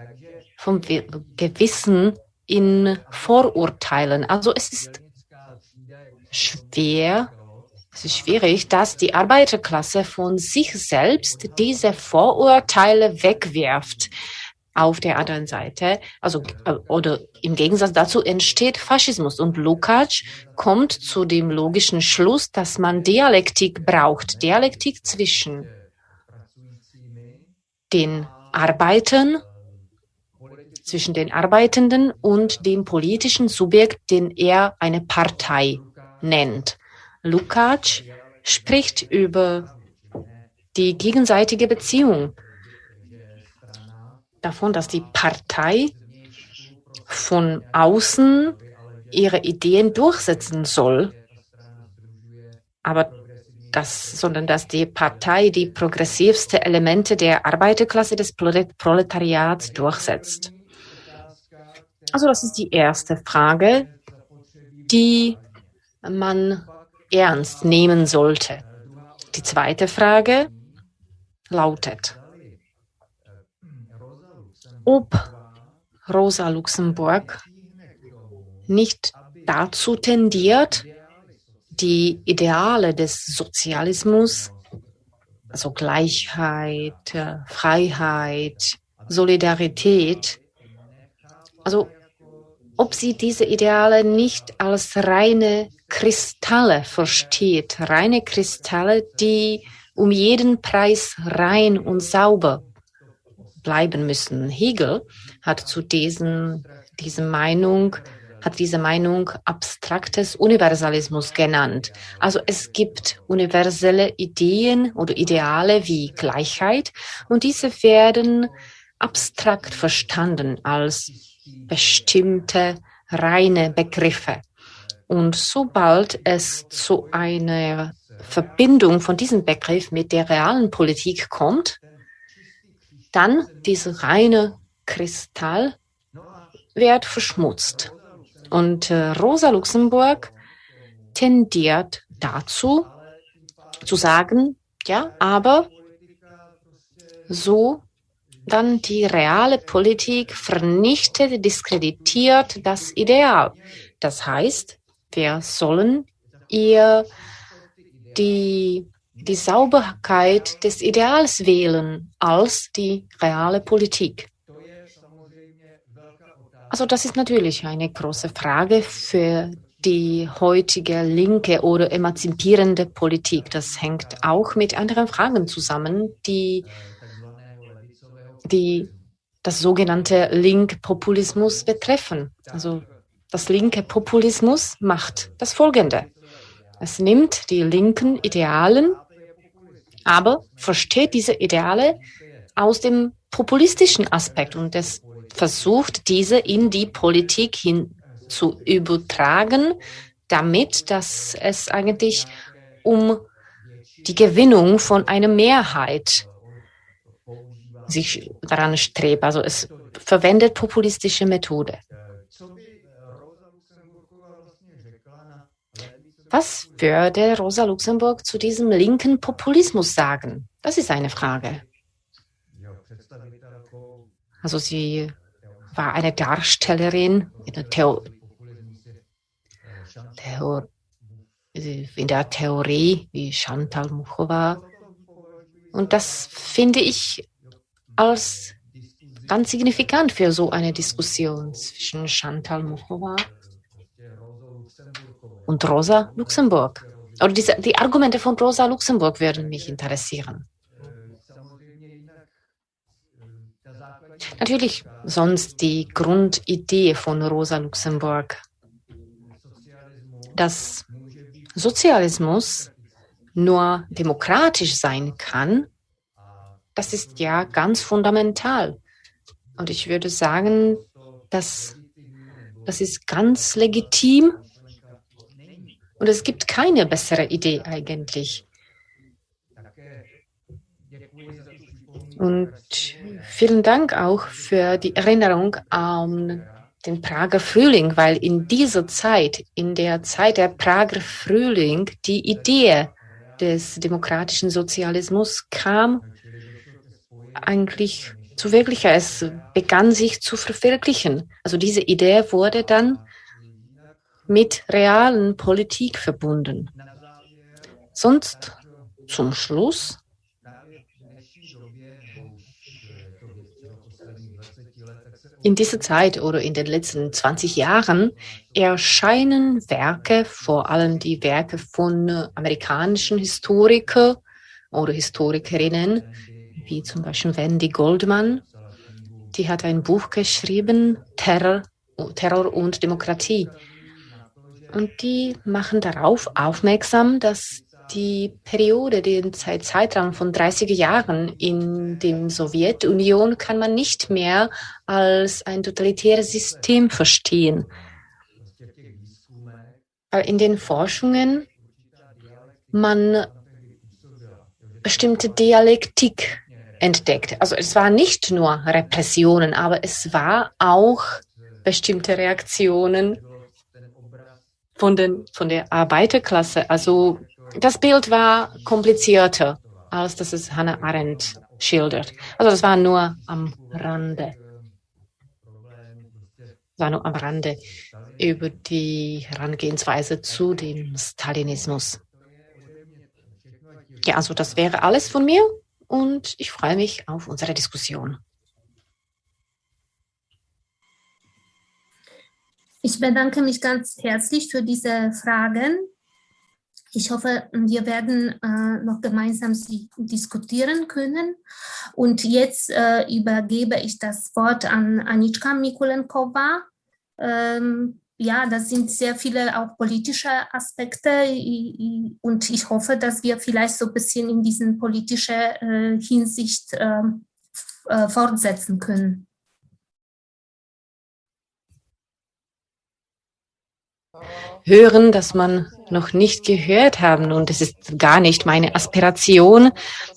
vom Gewissen in Vorurteilen. Also es ist schwer, es ist schwierig, dass die Arbeiterklasse von sich selbst diese Vorurteile wegwirft. Auf der anderen Seite, also äh, oder im Gegensatz dazu entsteht Faschismus. Und Lukács kommt zu dem logischen Schluss, dass man Dialektik braucht, Dialektik zwischen den Arbeitern, zwischen den Arbeitenden und dem politischen Subjekt, den er eine Partei nennt. Lukács spricht über die gegenseitige Beziehung, davon, dass die Partei von außen ihre Ideen durchsetzen soll, aber das, sondern dass die Partei die progressivste Elemente der Arbeiterklasse des Proletariats durchsetzt. Also das ist die erste Frage, die man ernst nehmen sollte. Die zweite Frage lautet, ob Rosa Luxemburg nicht dazu tendiert, die Ideale des Sozialismus, also Gleichheit, Freiheit, Solidarität, also ob sie diese Ideale nicht als reine Kristalle versteht, reine Kristalle, die um jeden Preis rein und sauber bleiben müssen. Hegel hat zu diesen, diese Meinung, hat diese Meinung abstraktes Universalismus genannt. Also es gibt universelle Ideen oder Ideale wie Gleichheit und diese werden abstrakt verstanden als bestimmte reine Begriffe. Und sobald es zu einer Verbindung von diesem Begriff mit der realen Politik kommt, dann dieser reine Kristall wird verschmutzt. Und äh, Rosa Luxemburg tendiert dazu, zu sagen, ja, aber so dann die reale Politik vernichtet, diskreditiert das Ideal. Das heißt, wir sollen ihr die, die Sauberkeit des Ideals wählen als die reale Politik. Also das ist natürlich eine große Frage für die heutige linke oder emanzipierende Politik. Das hängt auch mit anderen Fragen zusammen, die, die das sogenannte Link-Populismus betreffen. Also das linke Populismus macht das Folgende. Es nimmt die linken Idealen, aber versteht diese Ideale aus dem populistischen Aspekt und es versucht, diese in die Politik hin zu übertragen, damit dass es eigentlich um die Gewinnung von einer Mehrheit sich daran strebt. Also es verwendet populistische Methode. Was würde Rosa Luxemburg zu diesem linken Populismus sagen? Das ist eine Frage. Also sie war eine Darstellerin in der, Theo Theo in der Theorie wie Chantal Muchova. Und das finde ich als ganz signifikant für so eine Diskussion zwischen Chantal Muchova und Rosa Luxemburg. Oder diese, die Argumente von Rosa Luxemburg würden mich interessieren. Natürlich sonst die Grundidee von Rosa Luxemburg, dass Sozialismus nur demokratisch sein kann, das ist ja ganz fundamental. Und ich würde sagen, dass das ist ganz legitim und es gibt keine bessere Idee eigentlich. Und vielen Dank auch für die Erinnerung an den Prager Frühling, weil in dieser Zeit, in der Zeit der Prager Frühling, die Idee des demokratischen Sozialismus kam eigentlich zu wirklicher. Es begann sich zu verwirklichen. Also diese Idee wurde dann mit realen Politik verbunden. Sonst zum Schluss in dieser Zeit oder in den letzten 20 Jahren erscheinen Werke, vor allem die Werke von amerikanischen Historikern oder Historikerinnen, wie zum Beispiel Wendy Goldman. Die hat ein Buch geschrieben, Terror, Terror und Demokratie. Und die machen darauf aufmerksam, dass die Periode, den Zeitraum von 30 Jahren in der Sowjetunion kann man nicht mehr als ein totalitäres System verstehen. In den Forschungen man bestimmte Dialektik entdeckt. Also es war nicht nur Repressionen, aber es war auch bestimmte Reaktionen von, den, von der Arbeiterklasse. Also das Bild war komplizierter, als das es Hannah Arendt schildert. Also das war nur am Rande. war nur am Rande über die Herangehensweise zu dem Stalinismus. Ja, also das wäre alles von mir und ich freue mich auf unsere Diskussion. Ich bedanke mich ganz herzlich für diese Fragen. Ich hoffe, wir werden äh, noch gemeinsam sie diskutieren können. Und jetzt äh, übergebe ich das Wort an Anitschka Mikulenkova. Ähm, ja, das sind sehr viele auch politische Aspekte und ich hoffe, dass wir vielleicht so ein bisschen in diesen politischen äh, Hinsicht ähm, äh, fortsetzen können. hören, das man noch nicht gehört haben. Und es ist gar nicht meine Aspiration,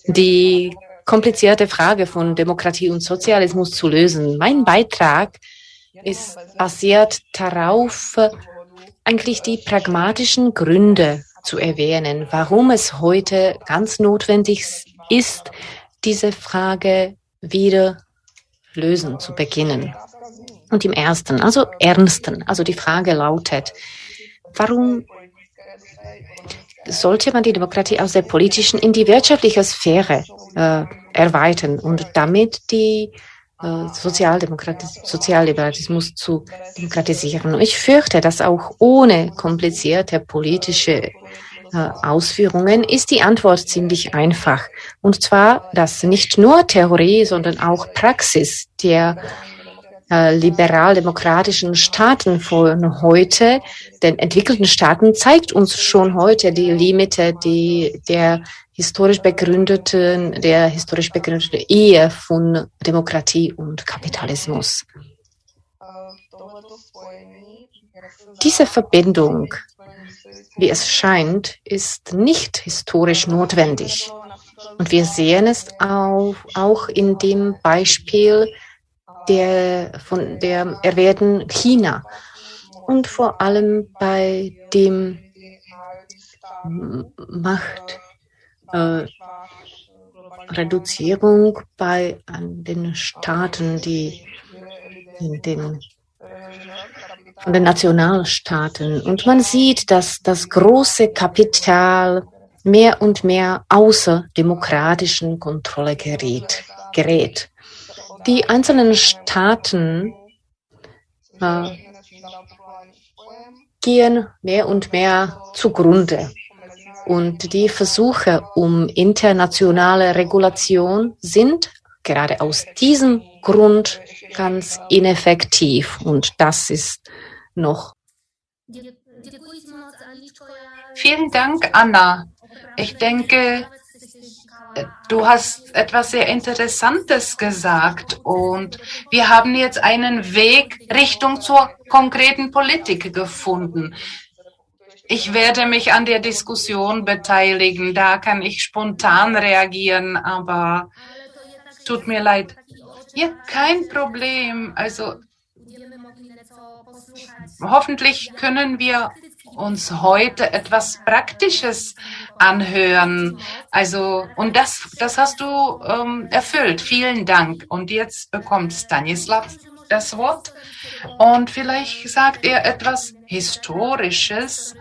die komplizierte Frage von Demokratie und Sozialismus zu lösen. Mein Beitrag ist basiert darauf, eigentlich die pragmatischen Gründe zu erwähnen, warum es heute ganz notwendig ist, diese Frage wieder lösen zu beginnen. Und im ersten, also ernsten, also die Frage lautet, warum sollte man die Demokratie aus der politischen in die wirtschaftliche Sphäre äh, erweitern und damit die Sozialdemokratis Sozialliberalismus zu demokratisieren. Ich fürchte, dass auch ohne komplizierte politische äh, Ausführungen ist die Antwort ziemlich einfach. Und zwar, dass nicht nur Theorie, sondern auch Praxis der äh, liberal-demokratischen Staaten von heute, den entwickelten Staaten, zeigt uns schon heute die Limite die, der historisch begründeten, der historisch begründeten Ehe von Demokratie und Kapitalismus. Diese Verbindung, wie es scheint, ist nicht historisch notwendig. Und wir sehen es auch, auch in dem Beispiel der, von der erwähnten China und vor allem bei dem Machtreduzierung äh, bei an den Staaten, die in den von den Nationalstaaten. Und man sieht, dass das große Kapital mehr und mehr außer demokratischen Kontrolle gerät. gerät. Die einzelnen Staaten äh, gehen mehr und mehr zugrunde. Und die Versuche um internationale Regulation sind gerade aus diesem Grund ganz ineffektiv. Und das ist noch. Vielen Dank, Anna. Ich denke, Du hast etwas sehr Interessantes gesagt und wir haben jetzt einen Weg Richtung zur konkreten Politik gefunden. Ich werde mich an der Diskussion beteiligen. Da kann ich spontan reagieren, aber tut mir leid. Ja, kein Problem. Also hoffentlich können wir uns heute etwas Praktisches anhören. Also, und das, das hast du ähm, erfüllt. Vielen Dank. Und jetzt bekommt Stanislav das Wort. Und vielleicht sagt er etwas Historisches,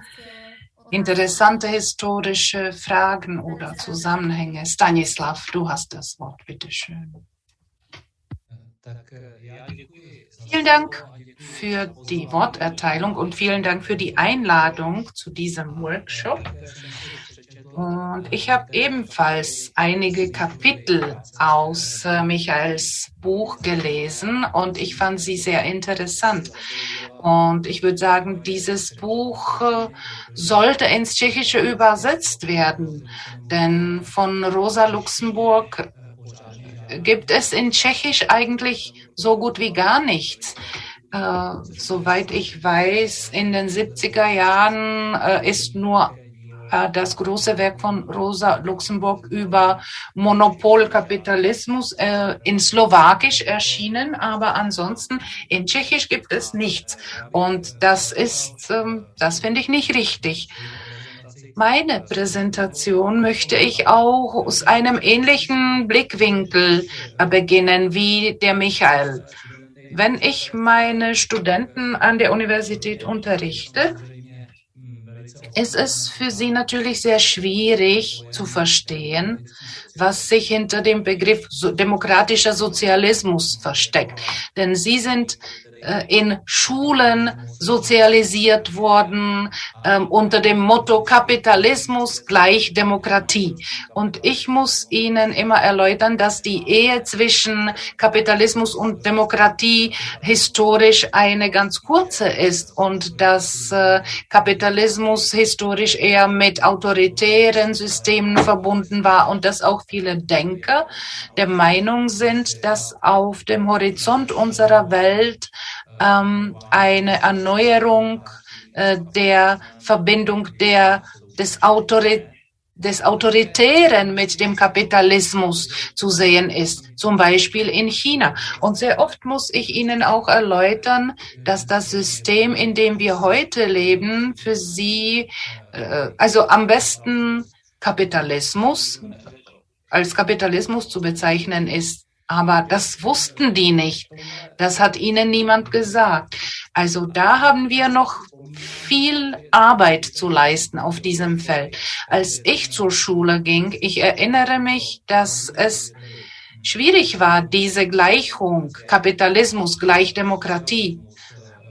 interessante historische Fragen oder Zusammenhänge. Stanislav, du hast das Wort, bitteschön. Vielen Dank für die Worterteilung und vielen Dank für die Einladung zu diesem Workshop. Und ich habe ebenfalls einige Kapitel aus äh, Michaels Buch gelesen und ich fand sie sehr interessant. Und ich würde sagen, dieses Buch äh, sollte ins Tschechische übersetzt werden, denn von Rosa Luxemburg gibt es in Tschechisch eigentlich so gut wie gar nichts. Äh, soweit ich weiß, in den 70er Jahren äh, ist nur das große Werk von Rosa Luxemburg über Monopolkapitalismus äh, in Slowakisch erschienen, aber ansonsten in Tschechisch gibt es nichts. Und das ist, ähm, das finde ich nicht richtig. Meine Präsentation möchte ich auch aus einem ähnlichen Blickwinkel äh, beginnen wie der Michael. Wenn ich meine Studenten an der Universität unterrichte, ist es für sie natürlich sehr schwierig zu verstehen, was sich hinter dem Begriff demokratischer Sozialismus versteckt. Denn sie sind in Schulen sozialisiert worden ähm, unter dem Motto Kapitalismus gleich Demokratie. Und ich muss Ihnen immer erläutern, dass die Ehe zwischen Kapitalismus und Demokratie historisch eine ganz kurze ist und dass äh, Kapitalismus historisch eher mit autoritären Systemen verbunden war und dass auch viele Denker der Meinung sind, dass auf dem Horizont unserer Welt ähm, eine Erneuerung äh, der Verbindung der, des Autorität des Autoritären mit dem Kapitalismus zu sehen ist, zum Beispiel in China. Und sehr oft muss ich Ihnen auch erläutern, dass das System, in dem wir heute leben, für Sie, äh, also am besten Kapitalismus, als Kapitalismus zu bezeichnen ist. Aber das wussten die nicht. Das hat ihnen niemand gesagt. Also da haben wir noch viel Arbeit zu leisten auf diesem Feld. Als ich zur Schule ging, ich erinnere mich, dass es schwierig war, diese Gleichung Kapitalismus gleich Demokratie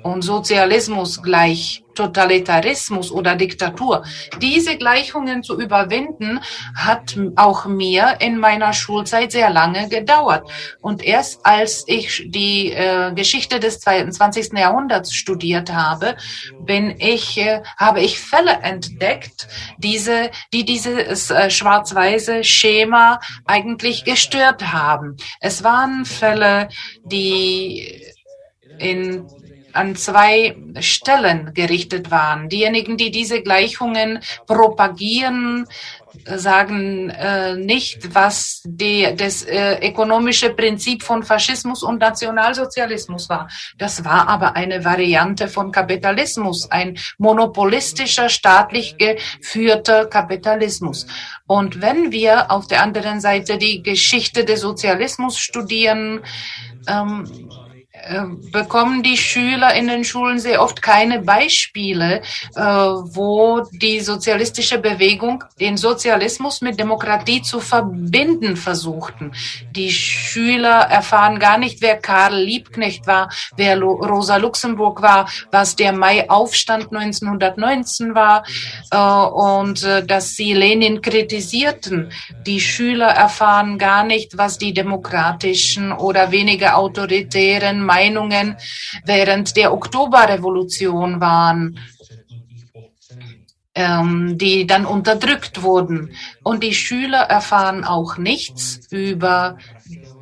und Sozialismus gleich Totalitarismus oder Diktatur. Diese Gleichungen zu überwinden, hat auch mir in meiner Schulzeit sehr lange gedauert. Und erst als ich die äh, Geschichte des 20. Jahrhunderts studiert habe, bin ich, äh, habe ich Fälle entdeckt, diese, die dieses äh, schwarz-weiße Schema eigentlich gestört haben. Es waren Fälle, die in an zwei Stellen gerichtet waren. Diejenigen, die diese Gleichungen propagieren, sagen äh, nicht, was die, das äh, ökonomische Prinzip von Faschismus und Nationalsozialismus war. Das war aber eine Variante von Kapitalismus, ein monopolistischer, staatlich geführter Kapitalismus. Und wenn wir auf der anderen Seite die Geschichte des Sozialismus studieren, ähm, äh, bekommen die Schüler in den Schulen sehr oft keine Beispiele, äh, wo die sozialistische Bewegung den Sozialismus mit Demokratie zu verbinden versuchten. Die Schüler erfahren gar nicht, wer Karl Liebknecht war, wer Rosa Luxemburg war, was der Mai-Aufstand 1919 war äh, und dass sie Lenin kritisierten. Die Schüler erfahren gar nicht, was die demokratischen oder weniger autoritären Meinungen während der Oktoberrevolution waren, ähm, die dann unterdrückt wurden. Und die Schüler erfahren auch nichts über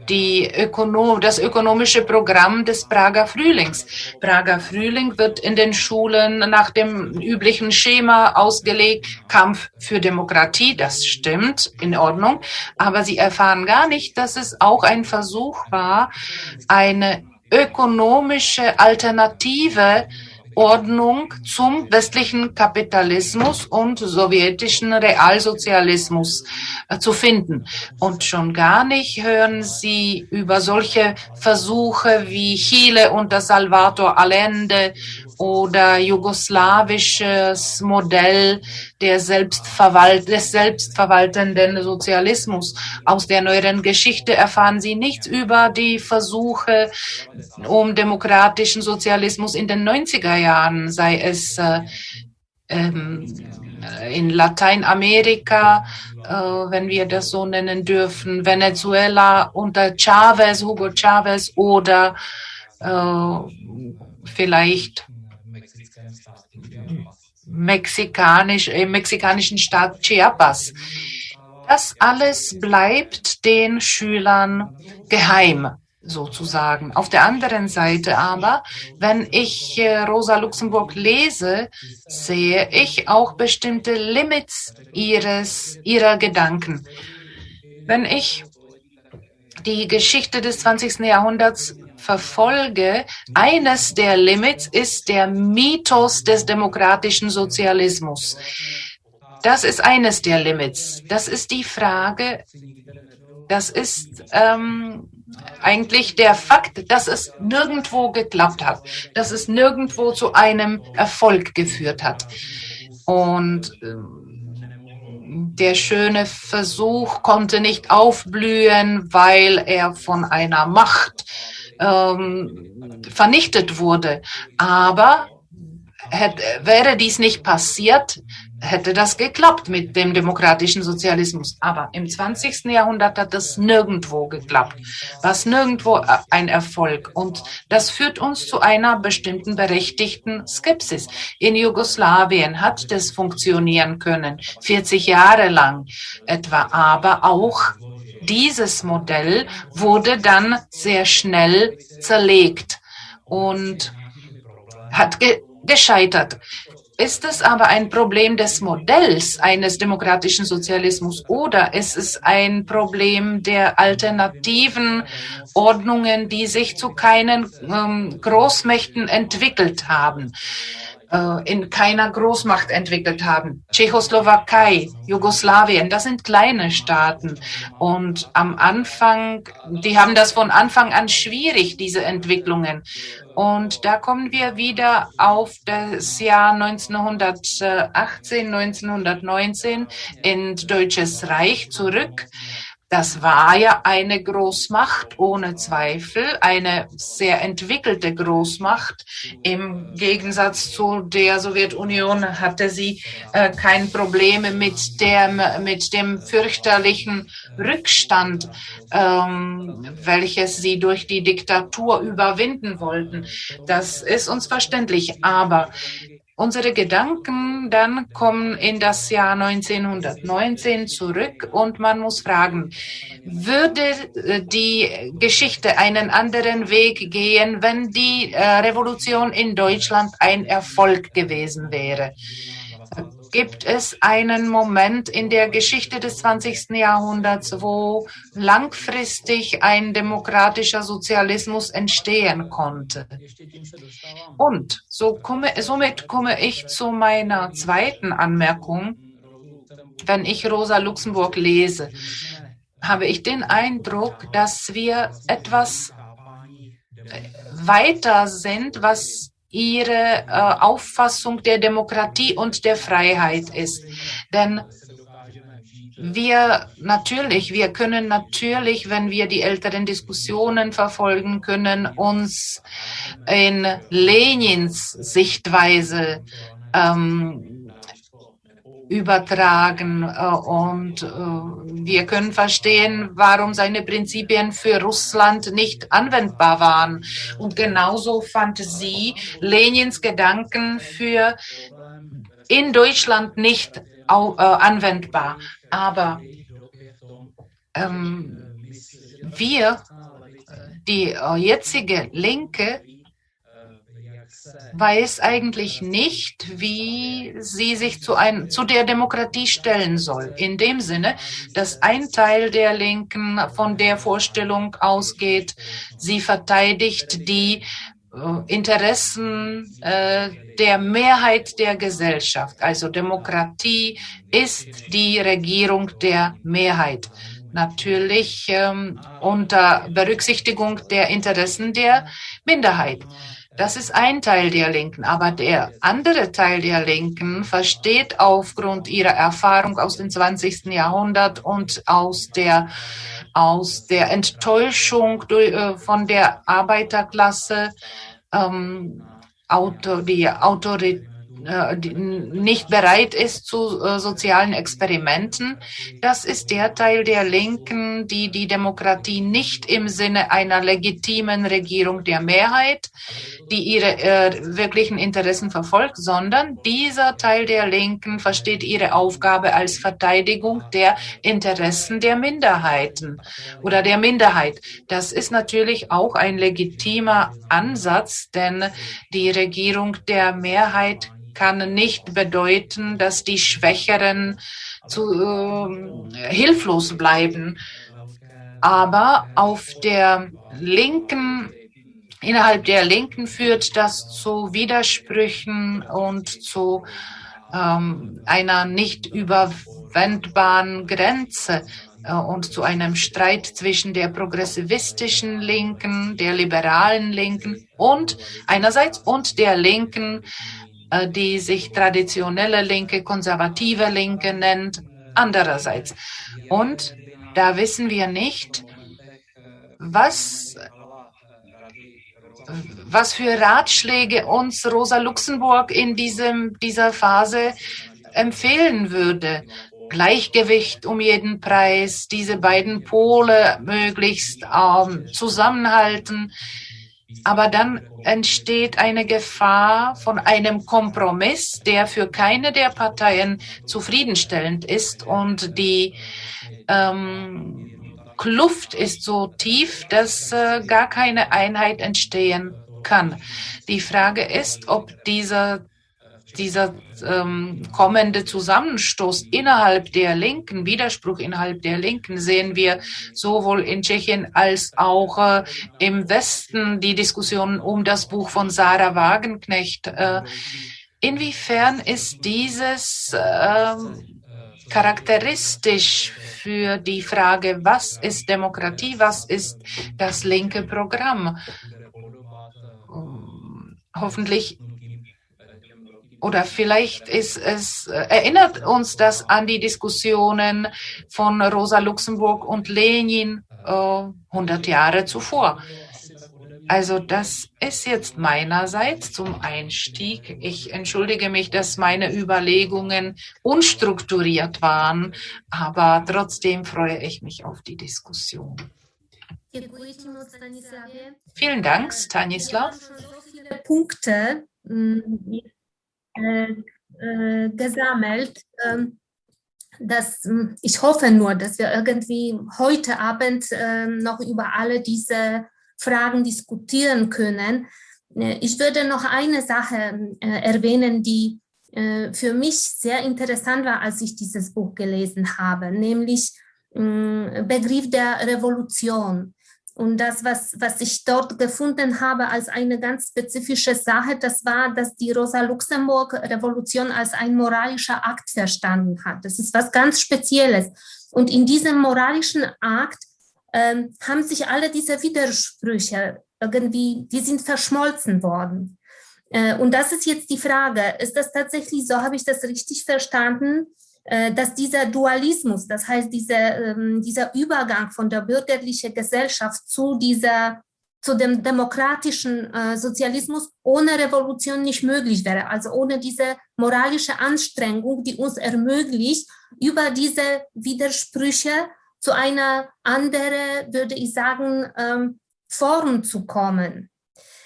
die Ökono das ökonomische Programm des Prager Frühlings. Prager Frühling wird in den Schulen nach dem üblichen Schema ausgelegt, Kampf für Demokratie, das stimmt, in Ordnung, aber sie erfahren gar nicht, dass es auch ein Versuch war, eine ökonomische Alternative Ordnung zum westlichen Kapitalismus und sowjetischen Realsozialismus äh, zu finden. Und schon gar nicht hören Sie über solche Versuche wie Chile unter Salvador Allende oder jugoslawisches Modell der Selbstverwalt des selbstverwaltenden Sozialismus. Aus der neueren Geschichte erfahren Sie nichts über die Versuche um demokratischen Sozialismus in den 90er Jahren, sei es äh, ähm, in Lateinamerika, äh, wenn wir das so nennen dürfen, Venezuela unter Chavez, Hugo Chavez oder äh, vielleicht mexikanisch, im mexikanischen Staat Chiapas. Das alles bleibt den Schülern geheim sozusagen. Auf der anderen Seite aber, wenn ich äh, Rosa Luxemburg lese, sehe ich auch bestimmte Limits ihres, ihrer Gedanken. Wenn ich die Geschichte des 20. Jahrhunderts verfolge, eines der Limits ist der Mythos des demokratischen Sozialismus. Das ist eines der Limits. Das ist die Frage, das ist ähm, eigentlich der Fakt, dass es nirgendwo geklappt hat, dass es nirgendwo zu einem Erfolg geführt hat. Und ähm, der schöne Versuch konnte nicht aufblühen, weil er von einer Macht ähm, vernichtet wurde. Aber hätte, wäre dies nicht passiert, hätte das geklappt mit dem demokratischen Sozialismus. Aber im 20. Jahrhundert hat das nirgendwo geklappt. Was nirgendwo äh, ein Erfolg. Und das führt uns zu einer bestimmten berechtigten Skepsis. In Jugoslawien hat das funktionieren können, 40 Jahre lang etwa, aber auch dieses Modell wurde dann sehr schnell zerlegt und hat gescheitert. Ist es aber ein Problem des Modells eines demokratischen Sozialismus oder ist es ein Problem der alternativen Ordnungen, die sich zu keinen ähm, Großmächten entwickelt haben? Äh, in keiner Großmacht entwickelt haben. Tschechoslowakei, Jugoslawien, das sind kleine Staaten. Und am Anfang, die haben das von Anfang an schwierig, diese Entwicklungen. Und da kommen wir wieder auf das Jahr 1918, 1919 in Deutsches Reich zurück. Das war ja eine Großmacht, ohne Zweifel, eine sehr entwickelte Großmacht. Im Gegensatz zu der Sowjetunion hatte sie äh, kein Problem mit dem, mit dem fürchterlichen Rückstand, ähm, welches sie durch die Diktatur überwinden wollten. Das ist uns verständlich. Aber Unsere Gedanken dann kommen in das Jahr 1919 zurück und man muss fragen, würde äh, die Geschichte einen anderen Weg gehen, wenn die äh, Revolution in Deutschland ein Erfolg gewesen wäre? Gibt es einen Moment in der Geschichte des 20. Jahrhunderts, wo langfristig ein demokratischer Sozialismus entstehen konnte. Und so komme, somit komme ich zu meiner zweiten Anmerkung. Wenn ich Rosa Luxemburg lese, habe ich den Eindruck, dass wir etwas weiter sind, was ihre äh, Auffassung der Demokratie und der Freiheit ist. Denn wir natürlich, wir können natürlich, wenn wir die älteren Diskussionen verfolgen können, uns in Lenins Sichtweise ähm, übertragen äh, und äh, wir können verstehen, warum seine Prinzipien für Russland nicht anwendbar waren. Und genauso fand sie Lenins Gedanken für in Deutschland nicht äh, anwendbar. Aber ähm, wir, die jetzige Linke, weiß eigentlich nicht, wie sie sich zu, ein, zu der Demokratie stellen soll. In dem Sinne, dass ein Teil der Linken von der Vorstellung ausgeht, sie verteidigt die äh, Interessen äh, der Mehrheit der Gesellschaft. Also Demokratie ist die Regierung der Mehrheit. Natürlich ähm, unter Berücksichtigung der Interessen der Minderheit. Das ist ein Teil der Linken. Aber der andere Teil der Linken versteht aufgrund ihrer Erfahrung aus dem 20. Jahrhundert und aus der, aus der Enttäuschung äh, von der Arbeiterklasse, ähm, Auto, die Autorität, nicht bereit ist zu äh, sozialen Experimenten. Das ist der Teil der Linken, die die Demokratie nicht im Sinne einer legitimen Regierung der Mehrheit, die ihre äh, wirklichen Interessen verfolgt, sondern dieser Teil der Linken versteht ihre Aufgabe als Verteidigung der Interessen der Minderheiten oder der Minderheit. Das ist natürlich auch ein legitimer Ansatz, denn die Regierung der Mehrheit kann nicht bedeuten, dass die Schwächeren zu, äh, hilflos bleiben. Aber auf der linken, innerhalb der Linken führt das zu Widersprüchen und zu ähm, einer nicht überwendbaren Grenze äh, und zu einem Streit zwischen der progressivistischen Linken, der liberalen Linken und einerseits und der Linken, die sich traditionelle Linke, konservative Linke nennt, andererseits. Und da wissen wir nicht, was, was für Ratschläge uns Rosa Luxemburg in diesem, dieser Phase empfehlen würde. Gleichgewicht um jeden Preis, diese beiden Pole möglichst ähm, zusammenhalten. Aber dann entsteht eine Gefahr von einem Kompromiss, der für keine der Parteien zufriedenstellend ist und die ähm, Kluft ist so tief, dass äh, gar keine Einheit entstehen kann. Die Frage ist, ob dieser dieser ähm, kommende Zusammenstoß innerhalb der Linken, Widerspruch innerhalb der Linken sehen wir sowohl in Tschechien als auch äh, im Westen die Diskussion um das Buch von Sarah Wagenknecht. Äh, inwiefern ist dieses äh, charakteristisch für die Frage, was ist Demokratie, was ist das linke Programm? Hoffentlich oder vielleicht ist es, äh, erinnert uns das an die Diskussionen von Rosa Luxemburg und Lenin äh, 100 Jahre zuvor. Also das ist jetzt meinerseits zum Einstieg. Ich entschuldige mich, dass meine Überlegungen unstrukturiert waren, aber trotzdem freue ich mich auf die Diskussion. Vielen Dank, Stanislav. Punkte äh, äh, gesammelt. Ähm, dass, hm, ich hoffe nur, dass wir irgendwie heute Abend äh, noch über alle diese Fragen diskutieren können. Äh, ich würde noch eine Sache äh, erwähnen, die äh, für mich sehr interessant war, als ich dieses Buch gelesen habe, nämlich hm, Begriff der Revolution. Und das, was, was ich dort gefunden habe als eine ganz spezifische Sache, das war, dass die Rosa-Luxemburg-Revolution als ein moralischer Akt verstanden hat. Das ist was ganz Spezielles. Und in diesem moralischen Akt ähm, haben sich alle diese Widersprüche irgendwie, die sind verschmolzen worden. Äh, und das ist jetzt die Frage, ist das tatsächlich so, habe ich das richtig verstanden, äh, dass dieser Dualismus, das heißt diese, ähm, dieser Übergang von der bürgerlichen Gesellschaft zu dieser zu dem demokratischen äh, Sozialismus ohne Revolution nicht möglich wäre, also ohne diese moralische Anstrengung, die uns ermöglicht, über diese Widersprüche zu einer anderen, würde ich sagen, ähm, Form zu kommen.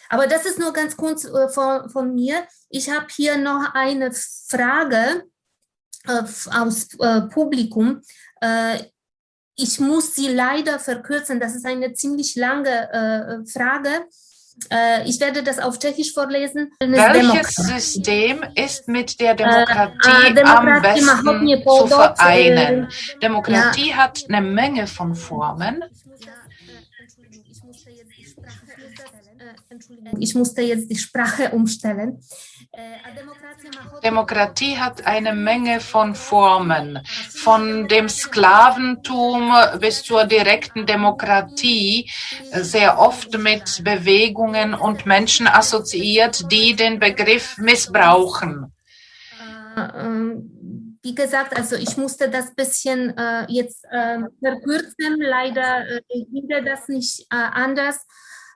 Aber das ist nur ganz kurz äh, von, von mir. Ich habe hier noch eine Frage, äh, aus äh, Publikum. Äh, ich muss sie leider verkürzen, das ist eine ziemlich lange Frage. Ich werde das auf Tschechisch vorlesen. Welches System ist mit der Demokratie, äh, am besten zu vereinen? Demokratie ja. hat eine Menge von Formen. Ich musste jetzt die Sprache umstellen. Demokratie hat eine Menge von Formen, von dem Sklaventum bis zur direkten Demokratie, sehr oft mit Bewegungen und Menschen assoziiert, die den Begriff missbrauchen. Äh, ähm, wie gesagt, also ich musste das bisschen äh, jetzt äh, verkürzen. Leider äh, ging das nicht äh, anders.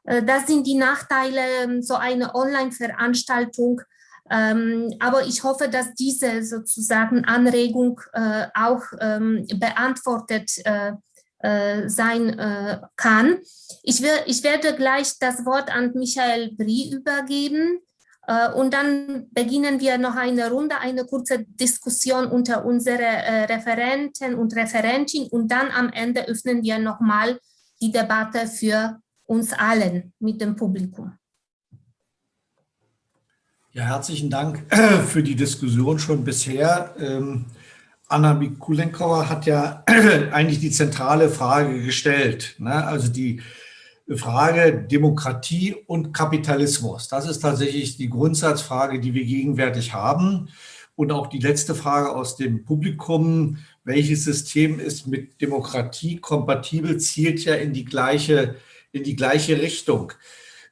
Äh, das sind die Nachteile so eine Online-Veranstaltung ähm, aber ich hoffe, dass diese sozusagen Anregung äh, auch ähm, beantwortet äh, äh, sein äh, kann. Ich, will, ich werde gleich das Wort an Michael Brie übergeben. Äh, und dann beginnen wir noch eine Runde, eine kurze Diskussion unter unsere äh, Referenten und Referentin. Und dann am Ende öffnen wir nochmal die Debatte für uns allen mit dem Publikum. Ja, herzlichen Dank für die Diskussion schon bisher. Ähm, Anna Mikulenkova hat ja eigentlich die zentrale Frage gestellt. Ne? Also die Frage Demokratie und Kapitalismus. Das ist tatsächlich die Grundsatzfrage, die wir gegenwärtig haben. Und auch die letzte Frage aus dem Publikum, welches System ist mit Demokratie kompatibel, zielt ja in die gleiche, in die gleiche Richtung.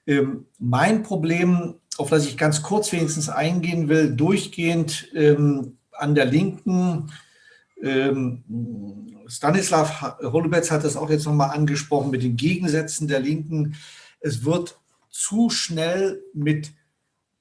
Ähm, mein Problem auf das ich ganz kurz wenigstens eingehen will, durchgehend ähm, an der Linken, ähm, Stanislav Holubetz hat das auch jetzt nochmal angesprochen mit den Gegensätzen der Linken. Es wird zu schnell mit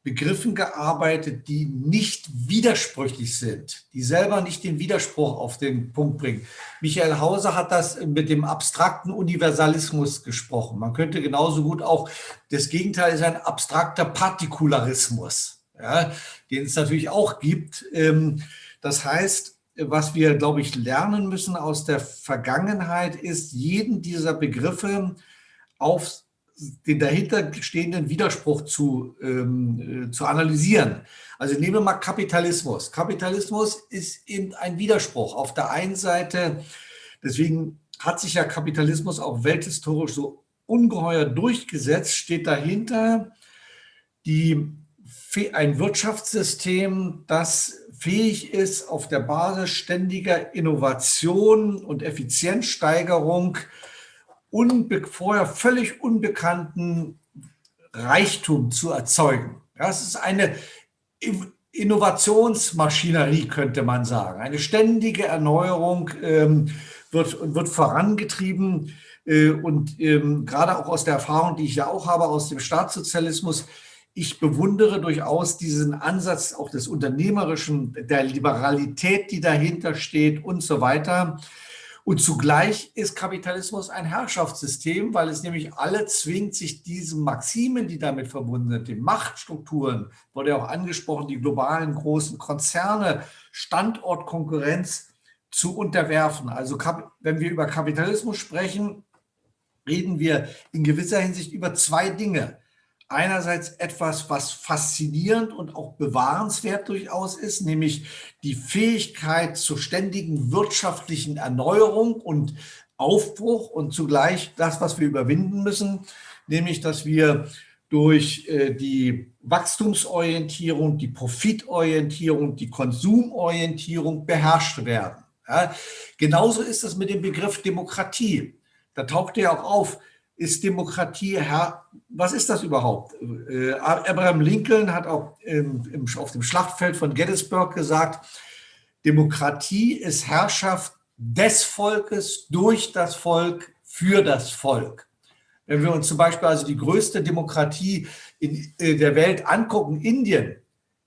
Begriffen gearbeitet, die nicht widersprüchlich sind, die selber nicht den Widerspruch auf den Punkt bringen. Michael Hauser hat das mit dem abstrakten Universalismus gesprochen. Man könnte genauso gut auch, das Gegenteil ist ein abstrakter Partikularismus, ja, den es natürlich auch gibt. Ähm, das heißt, was wir, glaube ich, lernen müssen aus der Vergangenheit, ist, jeden dieser Begriffe auf den dahinter stehenden Widerspruch zu, ähm, äh, zu analysieren. Also nehmen wir mal Kapitalismus. Kapitalismus ist eben ein Widerspruch. Auf der einen Seite, deswegen hat sich ja Kapitalismus auch welthistorisch so ungeheuer durchgesetzt, steht dahinter die, ein Wirtschaftssystem, das fähig ist, auf der Basis ständiger Innovation und Effizienzsteigerung unbe vorher völlig unbekannten Reichtum zu erzeugen. Das ist eine Innovationsmaschinerie, könnte man sagen. Eine ständige Erneuerung ähm, wird, wird vorangetrieben. Äh, und ähm, gerade auch aus der Erfahrung, die ich ja auch habe aus dem Staatssozialismus, ich bewundere durchaus diesen Ansatz auch des Unternehmerischen, der Liberalität, die dahinter steht und so weiter. Und zugleich ist Kapitalismus ein Herrschaftssystem, weil es nämlich alle zwingt, sich diesen Maximen, die damit verbunden sind, den Machtstrukturen, wurde ja auch angesprochen, die globalen großen Konzerne, Standortkonkurrenz zu unterwerfen. Also wenn wir über Kapitalismus sprechen, reden wir in gewisser Hinsicht über zwei Dinge einerseits etwas, was faszinierend und auch bewahrenswert durchaus ist, nämlich die Fähigkeit zur ständigen wirtschaftlichen Erneuerung und Aufbruch und zugleich das, was wir überwinden müssen, nämlich dass wir durch äh, die Wachstumsorientierung, die Profitorientierung, die Konsumorientierung beherrscht werden. Ja, genauso ist es mit dem Begriff Demokratie. Da taucht ja auch auf, ist Demokratie, Herr, was ist das überhaupt? Äh, Abraham Lincoln hat auch auf dem Schlachtfeld von Gettysburg gesagt, Demokratie ist Herrschaft des Volkes, durch das Volk, für das Volk. Wenn wir uns zum Beispiel also die größte Demokratie in äh, der Welt angucken, Indien,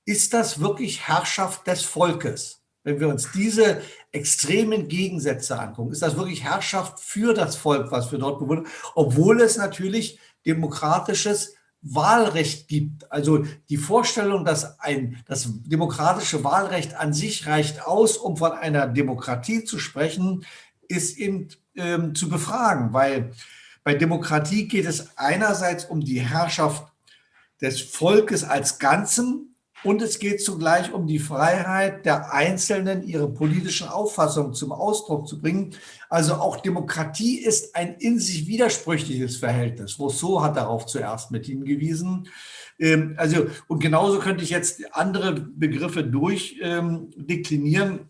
ist das wirklich Herrschaft des Volkes? Wenn wir uns diese extremen Gegensätze angucken, ist das wirklich Herrschaft für das Volk, was wir dort bewundern, obwohl es natürlich demokratisches Wahlrecht gibt. Also die Vorstellung, dass ein, das demokratische Wahlrecht an sich reicht aus, um von einer Demokratie zu sprechen, ist eben ähm, zu befragen, weil bei Demokratie geht es einerseits um die Herrschaft des Volkes als Ganzen, und es geht zugleich um die Freiheit der Einzelnen, ihre politischen Auffassungen zum Ausdruck zu bringen. Also auch Demokratie ist ein in sich widersprüchliches Verhältnis. Rousseau hat darauf zuerst mit hingewiesen. Ähm, also, und genauso könnte ich jetzt andere Begriffe durchdeklinieren. Ähm,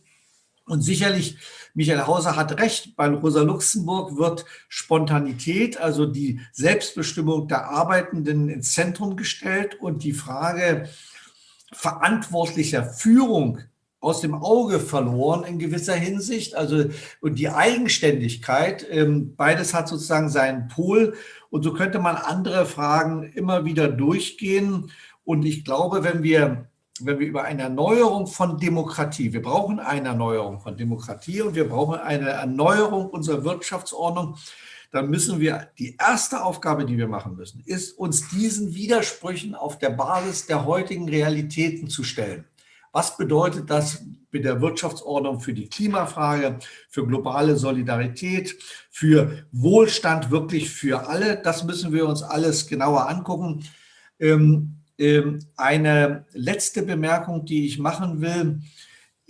und sicherlich, Michael Hauser hat recht, bei Rosa Luxemburg wird Spontanität, also die Selbstbestimmung der Arbeitenden ins Zentrum gestellt und die Frage, verantwortlicher Führung aus dem Auge verloren in gewisser Hinsicht. Also und die Eigenständigkeit, ähm, beides hat sozusagen seinen Pol. Und so könnte man andere Fragen immer wieder durchgehen. Und ich glaube, wenn wir, wenn wir über eine Erneuerung von Demokratie, wir brauchen eine Erneuerung von Demokratie und wir brauchen eine Erneuerung unserer Wirtschaftsordnung, dann müssen wir, die erste Aufgabe, die wir machen müssen, ist, uns diesen Widersprüchen auf der Basis der heutigen Realitäten zu stellen. Was bedeutet das mit der Wirtschaftsordnung für die Klimafrage, für globale Solidarität, für Wohlstand wirklich für alle? Das müssen wir uns alles genauer angucken. Ähm, ähm, eine letzte Bemerkung, die ich machen will,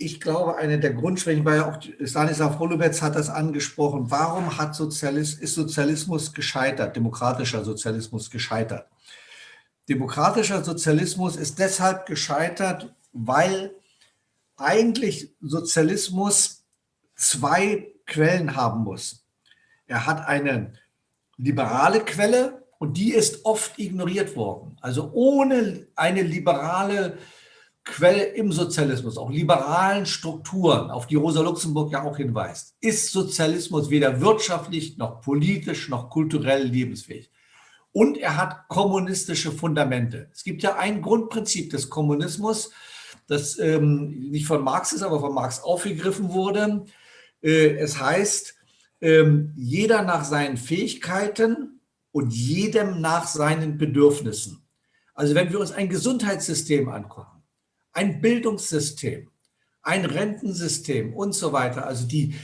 ich glaube, eine der Grundschwächen, weil auch Stanislav Holubetz hat das angesprochen, warum hat Sozialismus, ist Sozialismus gescheitert, demokratischer Sozialismus gescheitert? Demokratischer Sozialismus ist deshalb gescheitert, weil eigentlich Sozialismus zwei Quellen haben muss. Er hat eine liberale Quelle und die ist oft ignoriert worden. Also ohne eine liberale Quelle, Quelle im Sozialismus, auch liberalen Strukturen, auf die Rosa Luxemburg ja auch hinweist, ist Sozialismus weder wirtschaftlich noch politisch noch kulturell lebensfähig. Und er hat kommunistische Fundamente. Es gibt ja ein Grundprinzip des Kommunismus, das ähm, nicht von Marx ist, aber von Marx aufgegriffen wurde. Äh, es heißt, ähm, jeder nach seinen Fähigkeiten und jedem nach seinen Bedürfnissen. Also wenn wir uns ein Gesundheitssystem angucken, ein Bildungssystem, ein Rentensystem und so weiter. Also die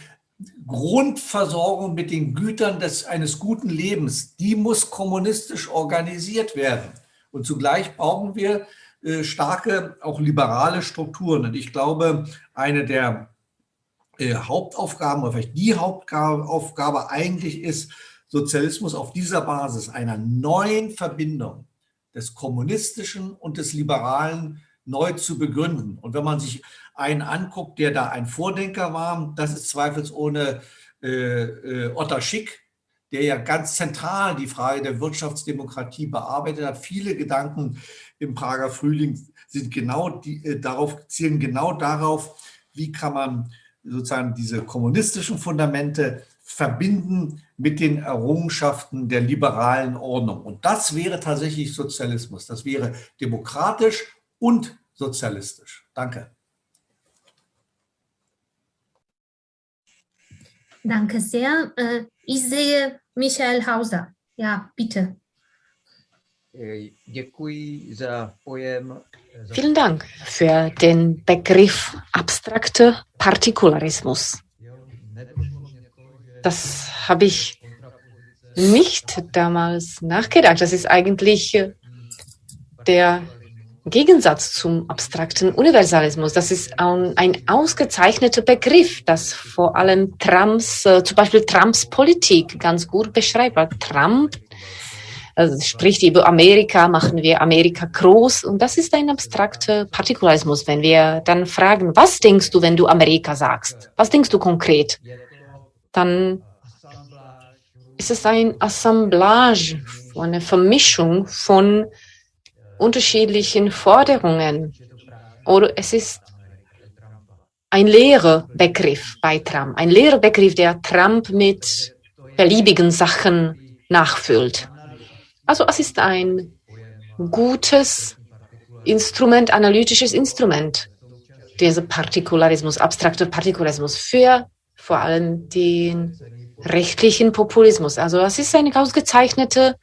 Grundversorgung mit den Gütern des, eines guten Lebens, die muss kommunistisch organisiert werden. Und zugleich brauchen wir äh, starke, auch liberale Strukturen. Und ich glaube, eine der äh, Hauptaufgaben oder vielleicht die Hauptaufgabe eigentlich ist, Sozialismus auf dieser Basis einer neuen Verbindung des kommunistischen und des liberalen neu zu begründen. Und wenn man sich einen anguckt, der da ein Vordenker war, das ist zweifelsohne äh, äh, Otter Schick, der ja ganz zentral die Frage der Wirtschaftsdemokratie bearbeitet hat. Viele Gedanken im Prager Frühling sind genau die, äh, darauf, zielen genau darauf, wie kann man sozusagen diese kommunistischen Fundamente verbinden mit den Errungenschaften der liberalen Ordnung. Und das wäre tatsächlich Sozialismus. Das wäre demokratisch und sozialistisch. Danke. Danke sehr. Äh, ich sehe Michael Hauser. Ja, bitte. Äh, Vielen Dank für den Begriff abstrakte Partikularismus. Das habe ich nicht damals nachgedacht. Das ist eigentlich der Gegensatz zum abstrakten Universalismus. Das ist ein, ausgezeichneter Begriff, das vor allem Trumps, äh, zum Beispiel Trumps Politik ganz gut beschreibt. Trump also spricht über Amerika, machen wir Amerika groß. Und das ist ein abstrakter Partikularismus, wenn wir dann fragen, was denkst du, wenn du Amerika sagst? Was denkst du konkret? Dann ist es ein Assemblage, eine Vermischung von unterschiedlichen Forderungen. Oder es ist ein leerer Begriff bei Trump, ein leerer Begriff, der Trump mit beliebigen Sachen nachfüllt. Also es ist ein gutes Instrument, analytisches Instrument, dieser Partikularismus, abstrakter Partikularismus für vor allem den rechtlichen Populismus. Also es ist ein ausgezeichneter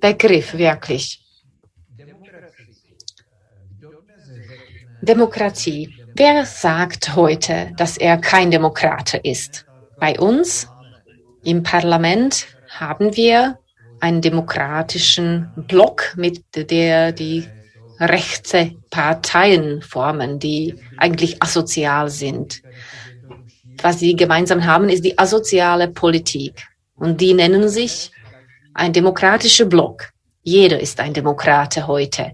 Begriff, wirklich. Demokratie. Wer sagt heute, dass er kein Demokrat ist? Bei uns im Parlament haben wir einen demokratischen Block, mit der die rechte Parteien formen, die eigentlich asozial sind. Was sie gemeinsam haben, ist die asoziale Politik. Und die nennen sich ein demokratischer Block. Jeder ist ein Demokrate heute.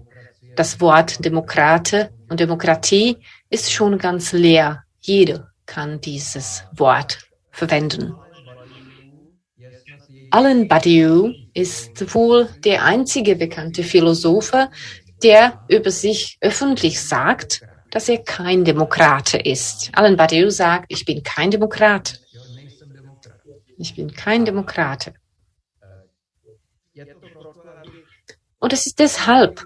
Das Wort Demokrate und Demokratie ist schon ganz leer. Jeder kann dieses Wort verwenden. Alan Badiou ist wohl der einzige bekannte Philosoph, der über sich öffentlich sagt, dass er kein Demokrate ist. Alan Badiou sagt, ich bin kein Demokrat. Ich bin kein Demokrate. Und es ist deshalb,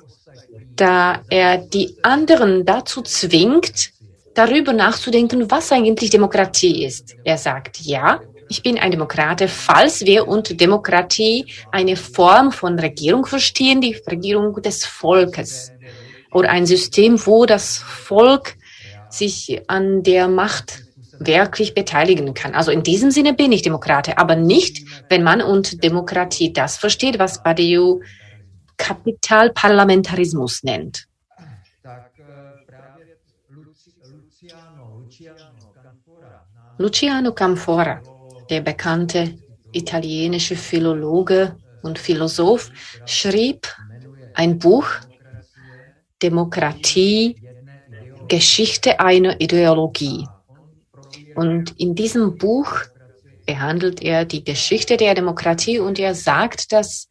da er die anderen dazu zwingt, darüber nachzudenken, was eigentlich Demokratie ist. Er sagt, ja, ich bin ein Demokrat, falls wir unter Demokratie eine Form von Regierung verstehen, die Regierung des Volkes oder ein System, wo das Volk sich an der Macht wirklich beteiligen kann. Also in diesem Sinne bin ich Demokrat, aber nicht, wenn man unter Demokratie das versteht, was Badiou Kapitalparlamentarismus nennt. Luciano Camfora der bekannte italienische Philologe und Philosoph, schrieb ein Buch, Demokratie, Geschichte einer Ideologie. Und in diesem Buch behandelt er die Geschichte der Demokratie und er sagt, dass,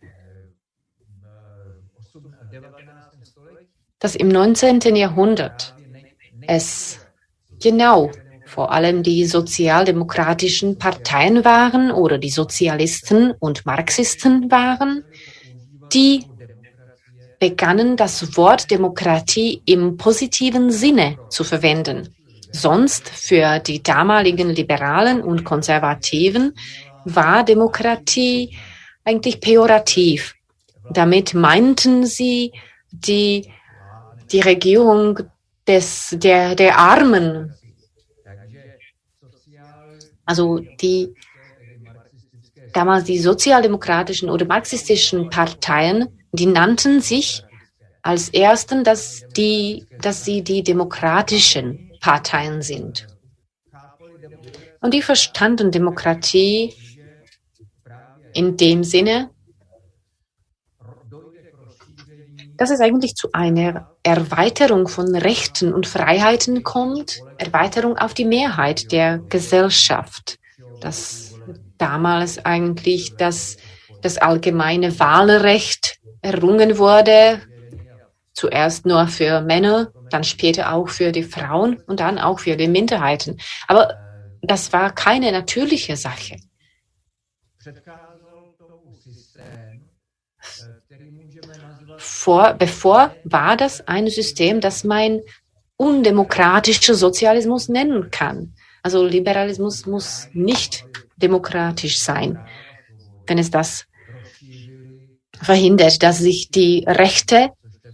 dass im 19. Jahrhundert es genau vor allem die sozialdemokratischen Parteien waren oder die Sozialisten und Marxisten waren, die begannen das Wort Demokratie im positiven Sinne zu verwenden. Sonst für die damaligen Liberalen und Konservativen war Demokratie eigentlich pejorativ. Damit meinten sie die, die Regierung des, der, der Armen Also die damals die sozialdemokratischen oder marxistischen Parteien, die nannten sich als ersten, dass, die, dass sie die demokratischen Parteien sind. Und die verstanden Demokratie in dem Sinne, dass es eigentlich zu einer Erweiterung von Rechten und Freiheiten kommt, Erweiterung auf die Mehrheit der Gesellschaft. Dass damals eigentlich das, das allgemeine Wahlrecht errungen wurde, zuerst nur für Männer, dann später auch für die Frauen und dann auch für die Minderheiten. Aber das war keine natürliche Sache. Vor, bevor war das ein System, das man undemokratischer Sozialismus nennen kann. Also Liberalismus muss nicht demokratisch sein, wenn es das verhindert, dass sich die Rechte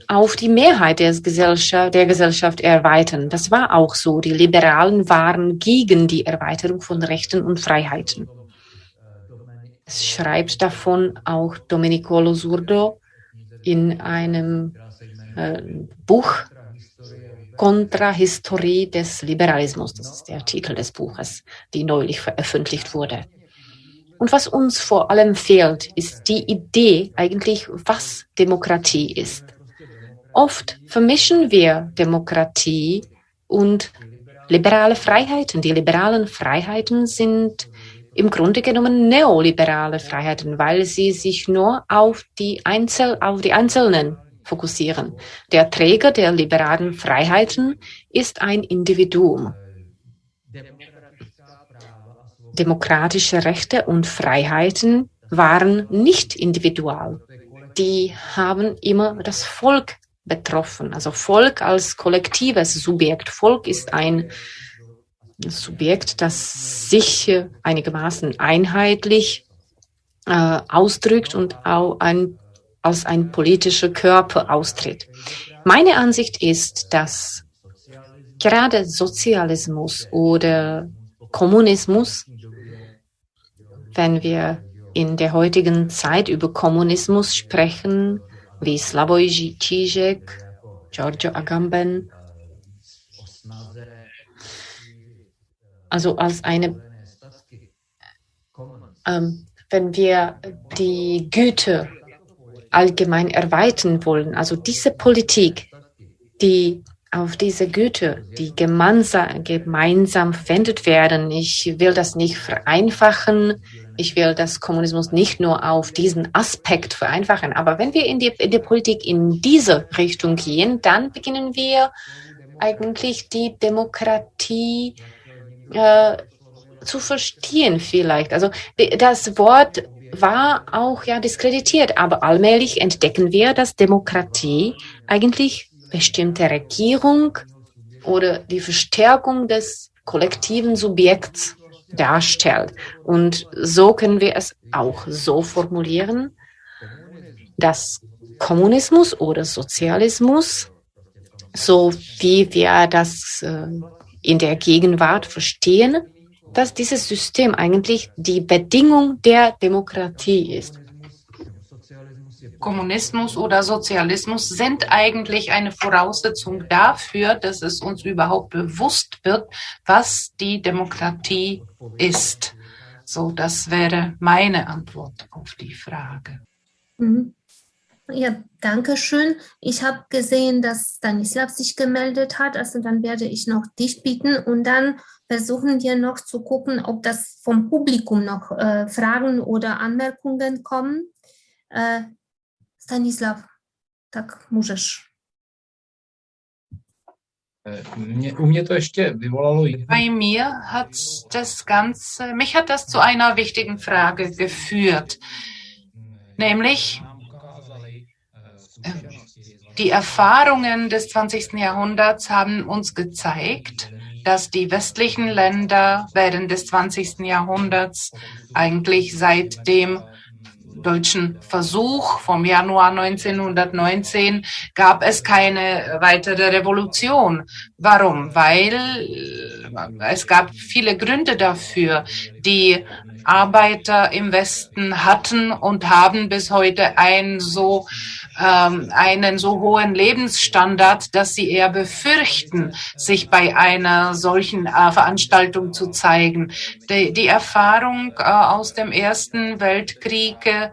auf die Mehrheit der Gesellschaft, der Gesellschaft erweitern. Das war auch so. Die Liberalen waren gegen die Erweiterung von Rechten und Freiheiten. Es schreibt davon auch Domenico Losurdo in einem äh, Buch Kontrahistorie des Liberalismus. Das ist der Titel des Buches, die neulich veröffentlicht wurde. Und was uns vor allem fehlt, ist die Idee eigentlich, was Demokratie ist. Oft vermischen wir Demokratie und liberale Freiheiten. Die liberalen Freiheiten sind im Grunde genommen neoliberale Freiheiten, weil sie sich nur auf die, Einzel auf die Einzelnen fokussieren. Der Träger der liberalen Freiheiten ist ein Individuum. Demokratische Rechte und Freiheiten waren nicht individual. Die haben immer das Volk betroffen. Also Volk als kollektives Subjekt. Volk ist ein Subjekt, das sich einigermaßen einheitlich äh, ausdrückt und auch ein, als ein politischer Körper austritt. Meine Ansicht ist, dass gerade Sozialismus oder Kommunismus, wenn wir in der heutigen Zeit über Kommunismus sprechen, wie Slavoj Žižek, Giorgio Agamben, also als eine, ähm, wenn wir die Güte allgemein erweitern wollen, also diese Politik, die auf diese Güte, die gemeinsam, gemeinsam verwendet werden. Ich will das nicht vereinfachen. Ich will das Kommunismus nicht nur auf diesen Aspekt vereinfachen. Aber wenn wir in die, in die Politik in diese Richtung gehen, dann beginnen wir eigentlich die Demokratie äh, zu verstehen vielleicht. Also das Wort war auch ja diskreditiert, aber allmählich entdecken wir, dass Demokratie eigentlich bestimmte Regierung oder die Verstärkung des kollektiven Subjekts darstellt. Und so können wir es auch so formulieren, dass Kommunismus oder Sozialismus, so wie wir das äh, in der Gegenwart verstehen, dass dieses System eigentlich die Bedingung der Demokratie ist. Kommunismus oder Sozialismus sind eigentlich eine Voraussetzung dafür, dass es uns überhaupt bewusst wird, was die Demokratie ist. So, das wäre meine Antwort auf die Frage. Mhm. Ja, danke schön. Ich habe gesehen, dass Stanislav sich gemeldet hat. Also dann werde ich noch dich bitten und dann versuchen wir noch zu gucken, ob das vom Publikum noch äh, Fragen oder Anmerkungen kommen. Äh, Stanislav, tak ještě vyvolalo Bei mir hat das Ganze, mich hat das zu einer wichtigen Frage geführt, nämlich die Erfahrungen des 20. Jahrhunderts haben uns gezeigt, dass die westlichen Länder während des 20. Jahrhunderts eigentlich seit dem deutschen Versuch vom Januar 1919 gab es keine weitere Revolution. Warum? Weil es gab viele Gründe dafür, die Arbeiter im Westen hatten und haben bis heute ein so ähm, einen so hohen Lebensstandard, dass sie eher befürchten, sich bei einer solchen äh, Veranstaltung zu zeigen. Die, die Erfahrung äh, aus dem Ersten Weltkrieg äh,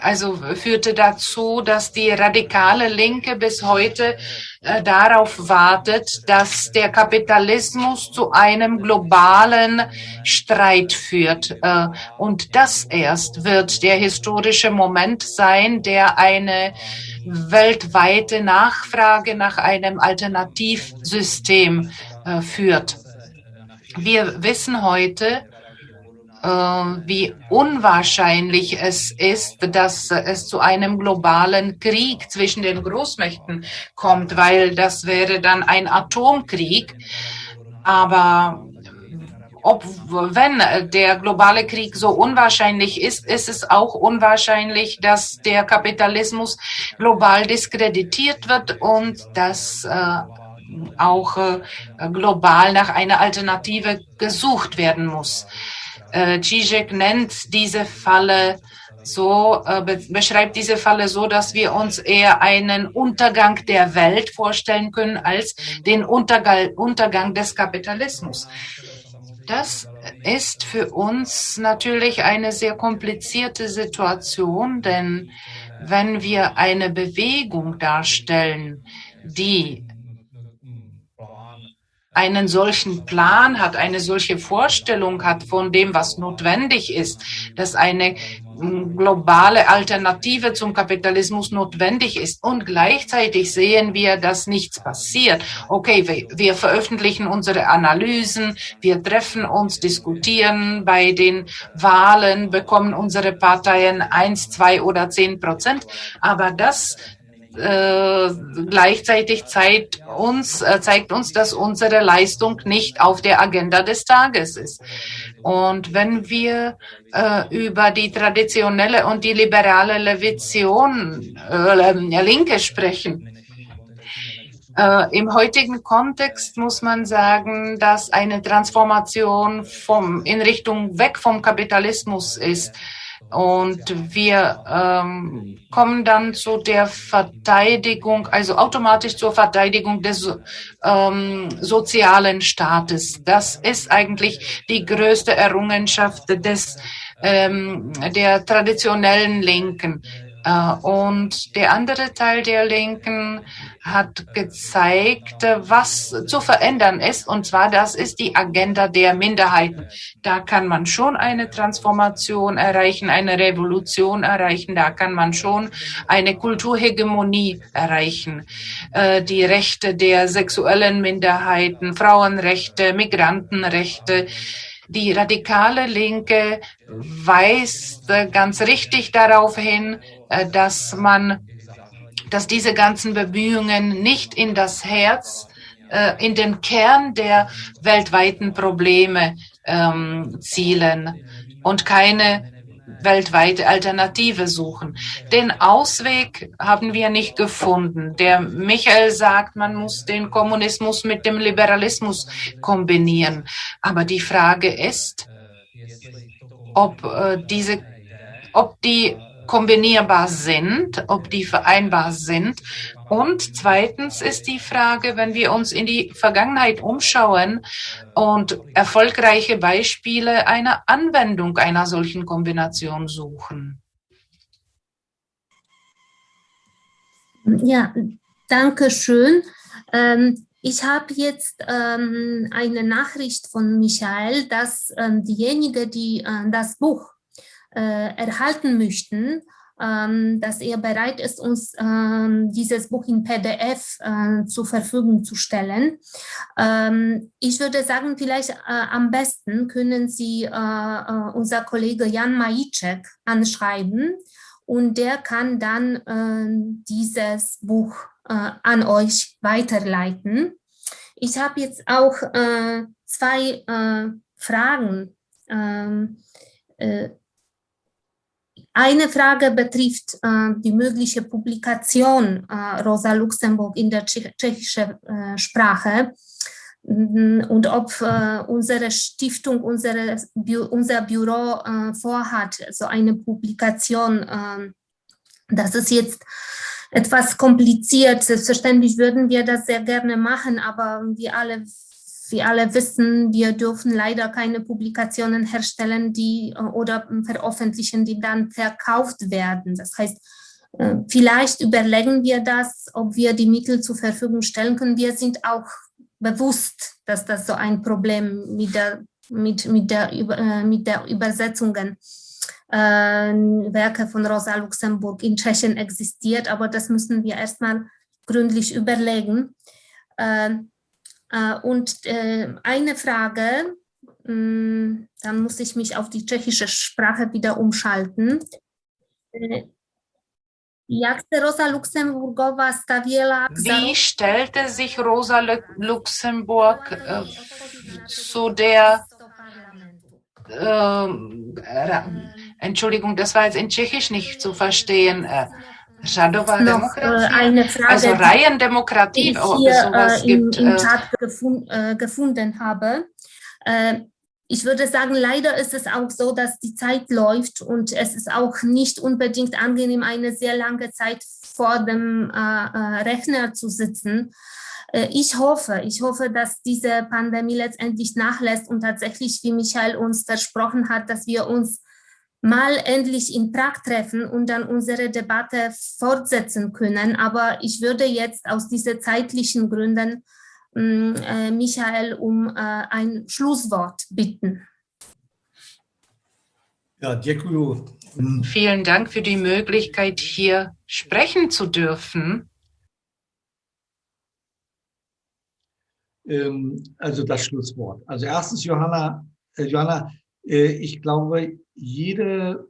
also führte dazu, dass die radikale Linke bis heute äh, darauf wartet, dass der Kapitalismus zu einem globalen Streit führt. Äh, und das erst wird der historische Moment sein, der eine weltweite Nachfrage nach einem Alternativsystem äh, führt. Wir wissen heute, wie unwahrscheinlich es ist, dass es zu einem globalen Krieg zwischen den Großmächten kommt, weil das wäre dann ein Atomkrieg. Aber ob, wenn der globale Krieg so unwahrscheinlich ist, ist es auch unwahrscheinlich, dass der Kapitalismus global diskreditiert wird und dass äh, auch äh, global nach einer Alternative gesucht werden muss. Äh, Zizek nennt diese Falle so, äh, be beschreibt diese Falle so, dass wir uns eher einen Untergang der Welt vorstellen können als den Untergang, Untergang des Kapitalismus. Das ist für uns natürlich eine sehr komplizierte Situation, denn wenn wir eine Bewegung darstellen, die einen solchen Plan hat, eine solche Vorstellung hat von dem, was notwendig ist, dass eine mm, globale Alternative zum Kapitalismus notwendig ist. Und gleichzeitig sehen wir, dass nichts passiert. Okay, wir, wir veröffentlichen unsere Analysen, wir treffen uns, diskutieren bei den Wahlen, bekommen unsere Parteien eins, zwei oder zehn Prozent. Aber das äh, gleichzeitig zeigt uns, äh, zeigt uns, dass unsere Leistung nicht auf der Agenda des Tages ist. Und wenn wir äh, über die traditionelle und die liberale Levition, äh, Linke sprechen, äh, Im heutigen Kontext muss man sagen, dass eine Transformation vom, in Richtung weg vom Kapitalismus ist. Und wir ähm, kommen dann zu der Verteidigung, also automatisch zur Verteidigung des ähm, sozialen Staates. Das ist eigentlich die größte Errungenschaft des ähm, der traditionellen Linken. Äh, und der andere Teil der Linken hat gezeigt, was zu verändern ist. Und zwar, das ist die Agenda der Minderheiten. Da kann man schon eine Transformation erreichen, eine Revolution erreichen. Da kann man schon eine Kulturhegemonie erreichen. Äh, die Rechte der sexuellen Minderheiten, Frauenrechte, Migrantenrechte, die radikale Linke weist ganz richtig darauf hin, äh, dass man, dass diese ganzen Bemühungen nicht in das Herz, äh, in den Kern der weltweiten Probleme ähm, zielen und keine weltweite Alternative suchen. Den Ausweg haben wir nicht gefunden. Der Michael sagt, man muss den Kommunismus mit dem Liberalismus kombinieren. Aber die Frage ist, ob äh, diese, ob die kombinierbar sind, ob die vereinbar sind. Und zweitens ist die Frage, wenn wir uns in die Vergangenheit umschauen und erfolgreiche Beispiele einer Anwendung einer solchen Kombination suchen. Ja, danke schön. Ähm, ich habe jetzt ähm, eine Nachricht von Michael, dass ähm, diejenigen, die äh, das Buch erhalten möchten, ähm, dass er bereit ist, uns ähm, dieses Buch in PDF äh, zur Verfügung zu stellen. Ähm, ich würde sagen, vielleicht äh, am besten können Sie unser Kollege Jan Majicek anschreiben und der kann dann dieses Buch an euch weiterleiten. Ich habe jetzt auch zwei Fragen eine Frage betrifft äh, die mögliche Publikation äh, Rosa Luxemburg in der tschechischen äh, Sprache. und ob äh, unsere Stiftung, unsere, unser Büro äh, vorhat, so eine Publikation. Äh, das ist jetzt etwas kompliziert. Selbstverständlich würden wir das sehr gerne machen, aber wir alle, wir alle wissen, wir dürfen leider keine Publikationen herstellen die, äh, oder veröffentlichen, die dann verkauft werden. Das heißt, äh, Vielleicht überlegen wir das, ob wir die Mittel zur Verfügung stellen können. Wir sind auch bewusst, dass das so ein Problem mit der, mit, mit der, äh, mit der Übersetzungen äh, Werke von Rosa Luxemburg in Tschechien existiert, aber das müssen wir erstmal gründlich überlegen. Äh, und äh, eine Frage, hm, dann muss ich mich auf die tschechische Sprache wieder umschalten. Äh, wie stellte sich Rosa Luxemburg äh, zu der äh, Entschuldigung, das war jetzt in Tschechisch nicht zu verstehen. Äh, Noch, Demokratie, eine Frage, also Reihendemokratie, ob es sowas äh, im. Im äh, Chat gefund, äh, gefunden habe. Äh, ich würde sagen, leider ist es auch so, dass die Zeit läuft und es ist auch nicht unbedingt angenehm, eine sehr lange Zeit vor dem äh, äh Rechner zu sitzen. Äh, ich hoffe, ich hoffe, dass diese Pandemie letztendlich nachlässt und tatsächlich, wie Michael uns versprochen hat, dass wir uns mal endlich in Prag treffen und dann unsere Debatte fortsetzen können. Aber ich würde jetzt aus diesen zeitlichen Gründen Mm, äh, Michael um äh, ein Schlusswort bitten. Ja, Vielen Dank für die Möglichkeit, hier sprechen zu dürfen. Ähm, also das Schlusswort. Also erstens, Johanna, äh, Johanna ich glaube, jede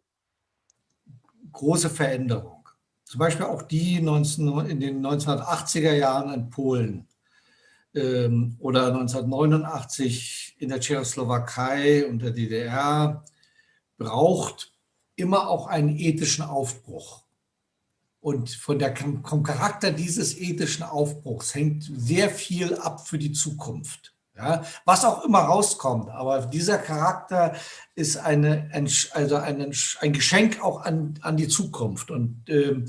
große Veränderung, zum Beispiel auch die 19, in den 1980er Jahren in Polen, ähm, oder 1989 in der Tschechoslowakei und der DDR braucht immer auch einen ethischen Aufbruch. Und von der, vom Charakter dieses ethischen Aufbruchs hängt sehr viel ab für die Zukunft. Ja, was auch immer rauskommt, aber dieser Charakter ist eine, ein, also ein, ein Geschenk auch an, an die Zukunft. Und ähm,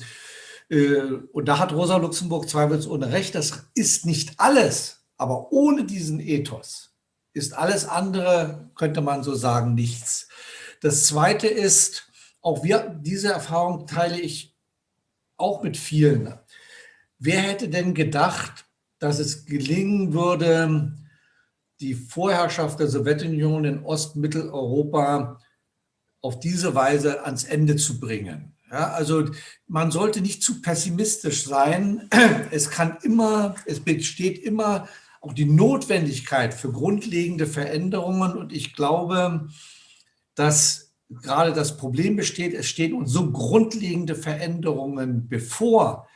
äh, und da hat Rosa Luxemburg zweifelsohne recht, das ist nicht alles, aber ohne diesen Ethos ist alles andere, könnte man so sagen, nichts. Das Zweite ist, auch wir, diese Erfahrung teile ich auch mit vielen. Wer hätte denn gedacht, dass es gelingen würde, die Vorherrschaft der Sowjetunion in Ost-Mitteleuropa auf diese Weise ans Ende zu bringen? Ja, also man sollte nicht zu pessimistisch sein. Es kann immer, es besteht immer auch die Notwendigkeit für grundlegende Veränderungen. Und ich glaube, dass gerade das Problem besteht, es stehen uns so grundlegende Veränderungen bevor.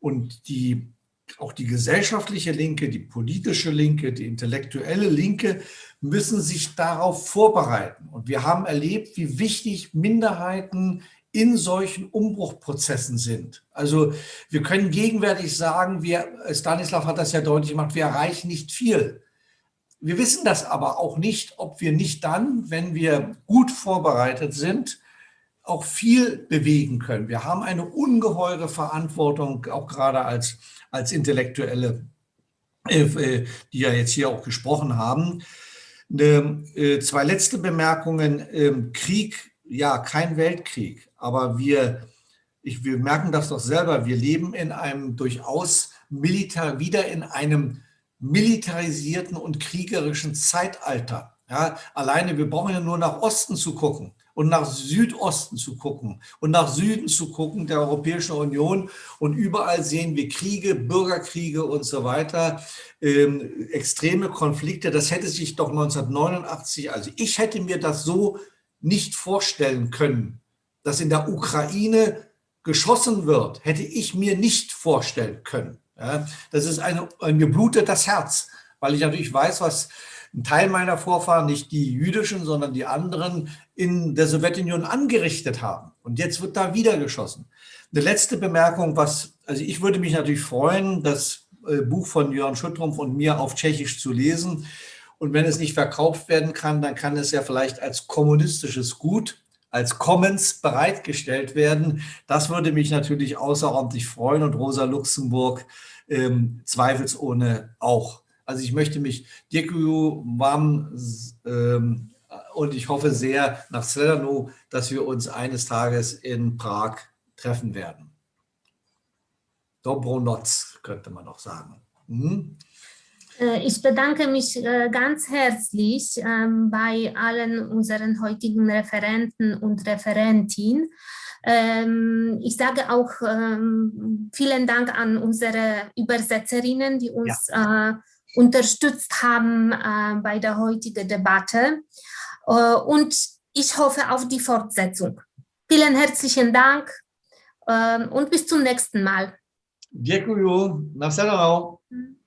Und die, auch die gesellschaftliche Linke, die politische Linke, die intellektuelle Linke müssen sich darauf vorbereiten. Und wir haben erlebt, wie wichtig Minderheiten in solchen Umbruchprozessen sind. Also wir können gegenwärtig sagen, wir, Stanislav hat das ja deutlich gemacht, wir erreichen nicht viel. Wir wissen das aber auch nicht, ob wir nicht dann, wenn wir gut vorbereitet sind, auch viel bewegen können. Wir haben eine ungeheure Verantwortung, auch gerade als, als Intellektuelle, äh, äh die ja jetzt hier auch gesprochen haben. Äh, zwei letzte Bemerkungen. Ähm, Krieg, ja, kein Weltkrieg aber wir, ich, wir merken das doch selber, wir leben in einem durchaus militar, wieder in einem militarisierten und kriegerischen Zeitalter. Ja, alleine, wir brauchen ja nur nach Osten zu gucken und nach Südosten zu gucken und nach Süden zu gucken der Europäischen Union und überall sehen wir Kriege, Bürgerkriege und so weiter, ähm, extreme Konflikte. Das hätte sich doch 1989, also ich hätte mir das so nicht vorstellen können, dass in der Ukraine geschossen wird, hätte ich mir nicht vorstellen können. Ja, das ist eine, mir blutet das Herz, weil ich natürlich weiß, was ein Teil meiner Vorfahren, nicht die jüdischen, sondern die anderen, in der Sowjetunion angerichtet haben. Und jetzt wird da wieder geschossen. Eine letzte Bemerkung, was, also ich würde mich natürlich freuen, dass äh, Buch von Jörn Schüttrumpf und mir auf Tschechisch zu lesen. Und wenn es nicht verkauft werden kann, dann kann es ja vielleicht als kommunistisches Gut, als Commons bereitgestellt werden. Das würde mich natürlich außerordentlich freuen und Rosa Luxemburg ähm, zweifelsohne auch. Also ich möchte mich Dirku warm ähm, und ich hoffe sehr nach Sledano, dass wir uns eines Tages in Prag treffen werden. Dobronoc, könnte man noch sagen. Hm? Ich bedanke mich äh, ganz herzlich ähm, bei allen unseren heutigen Referenten und Referentinnen. Ähm, ich sage auch vielen Dank an unsere Übersetzerinnen, die uns ja. Unterstützt haben äh, bei der heutigen Debatte. Äh, und ich hoffe auf die Fortsetzung. Vielen herzlichen Dank äh, und bis zum nächsten Mal. Děkuju. Na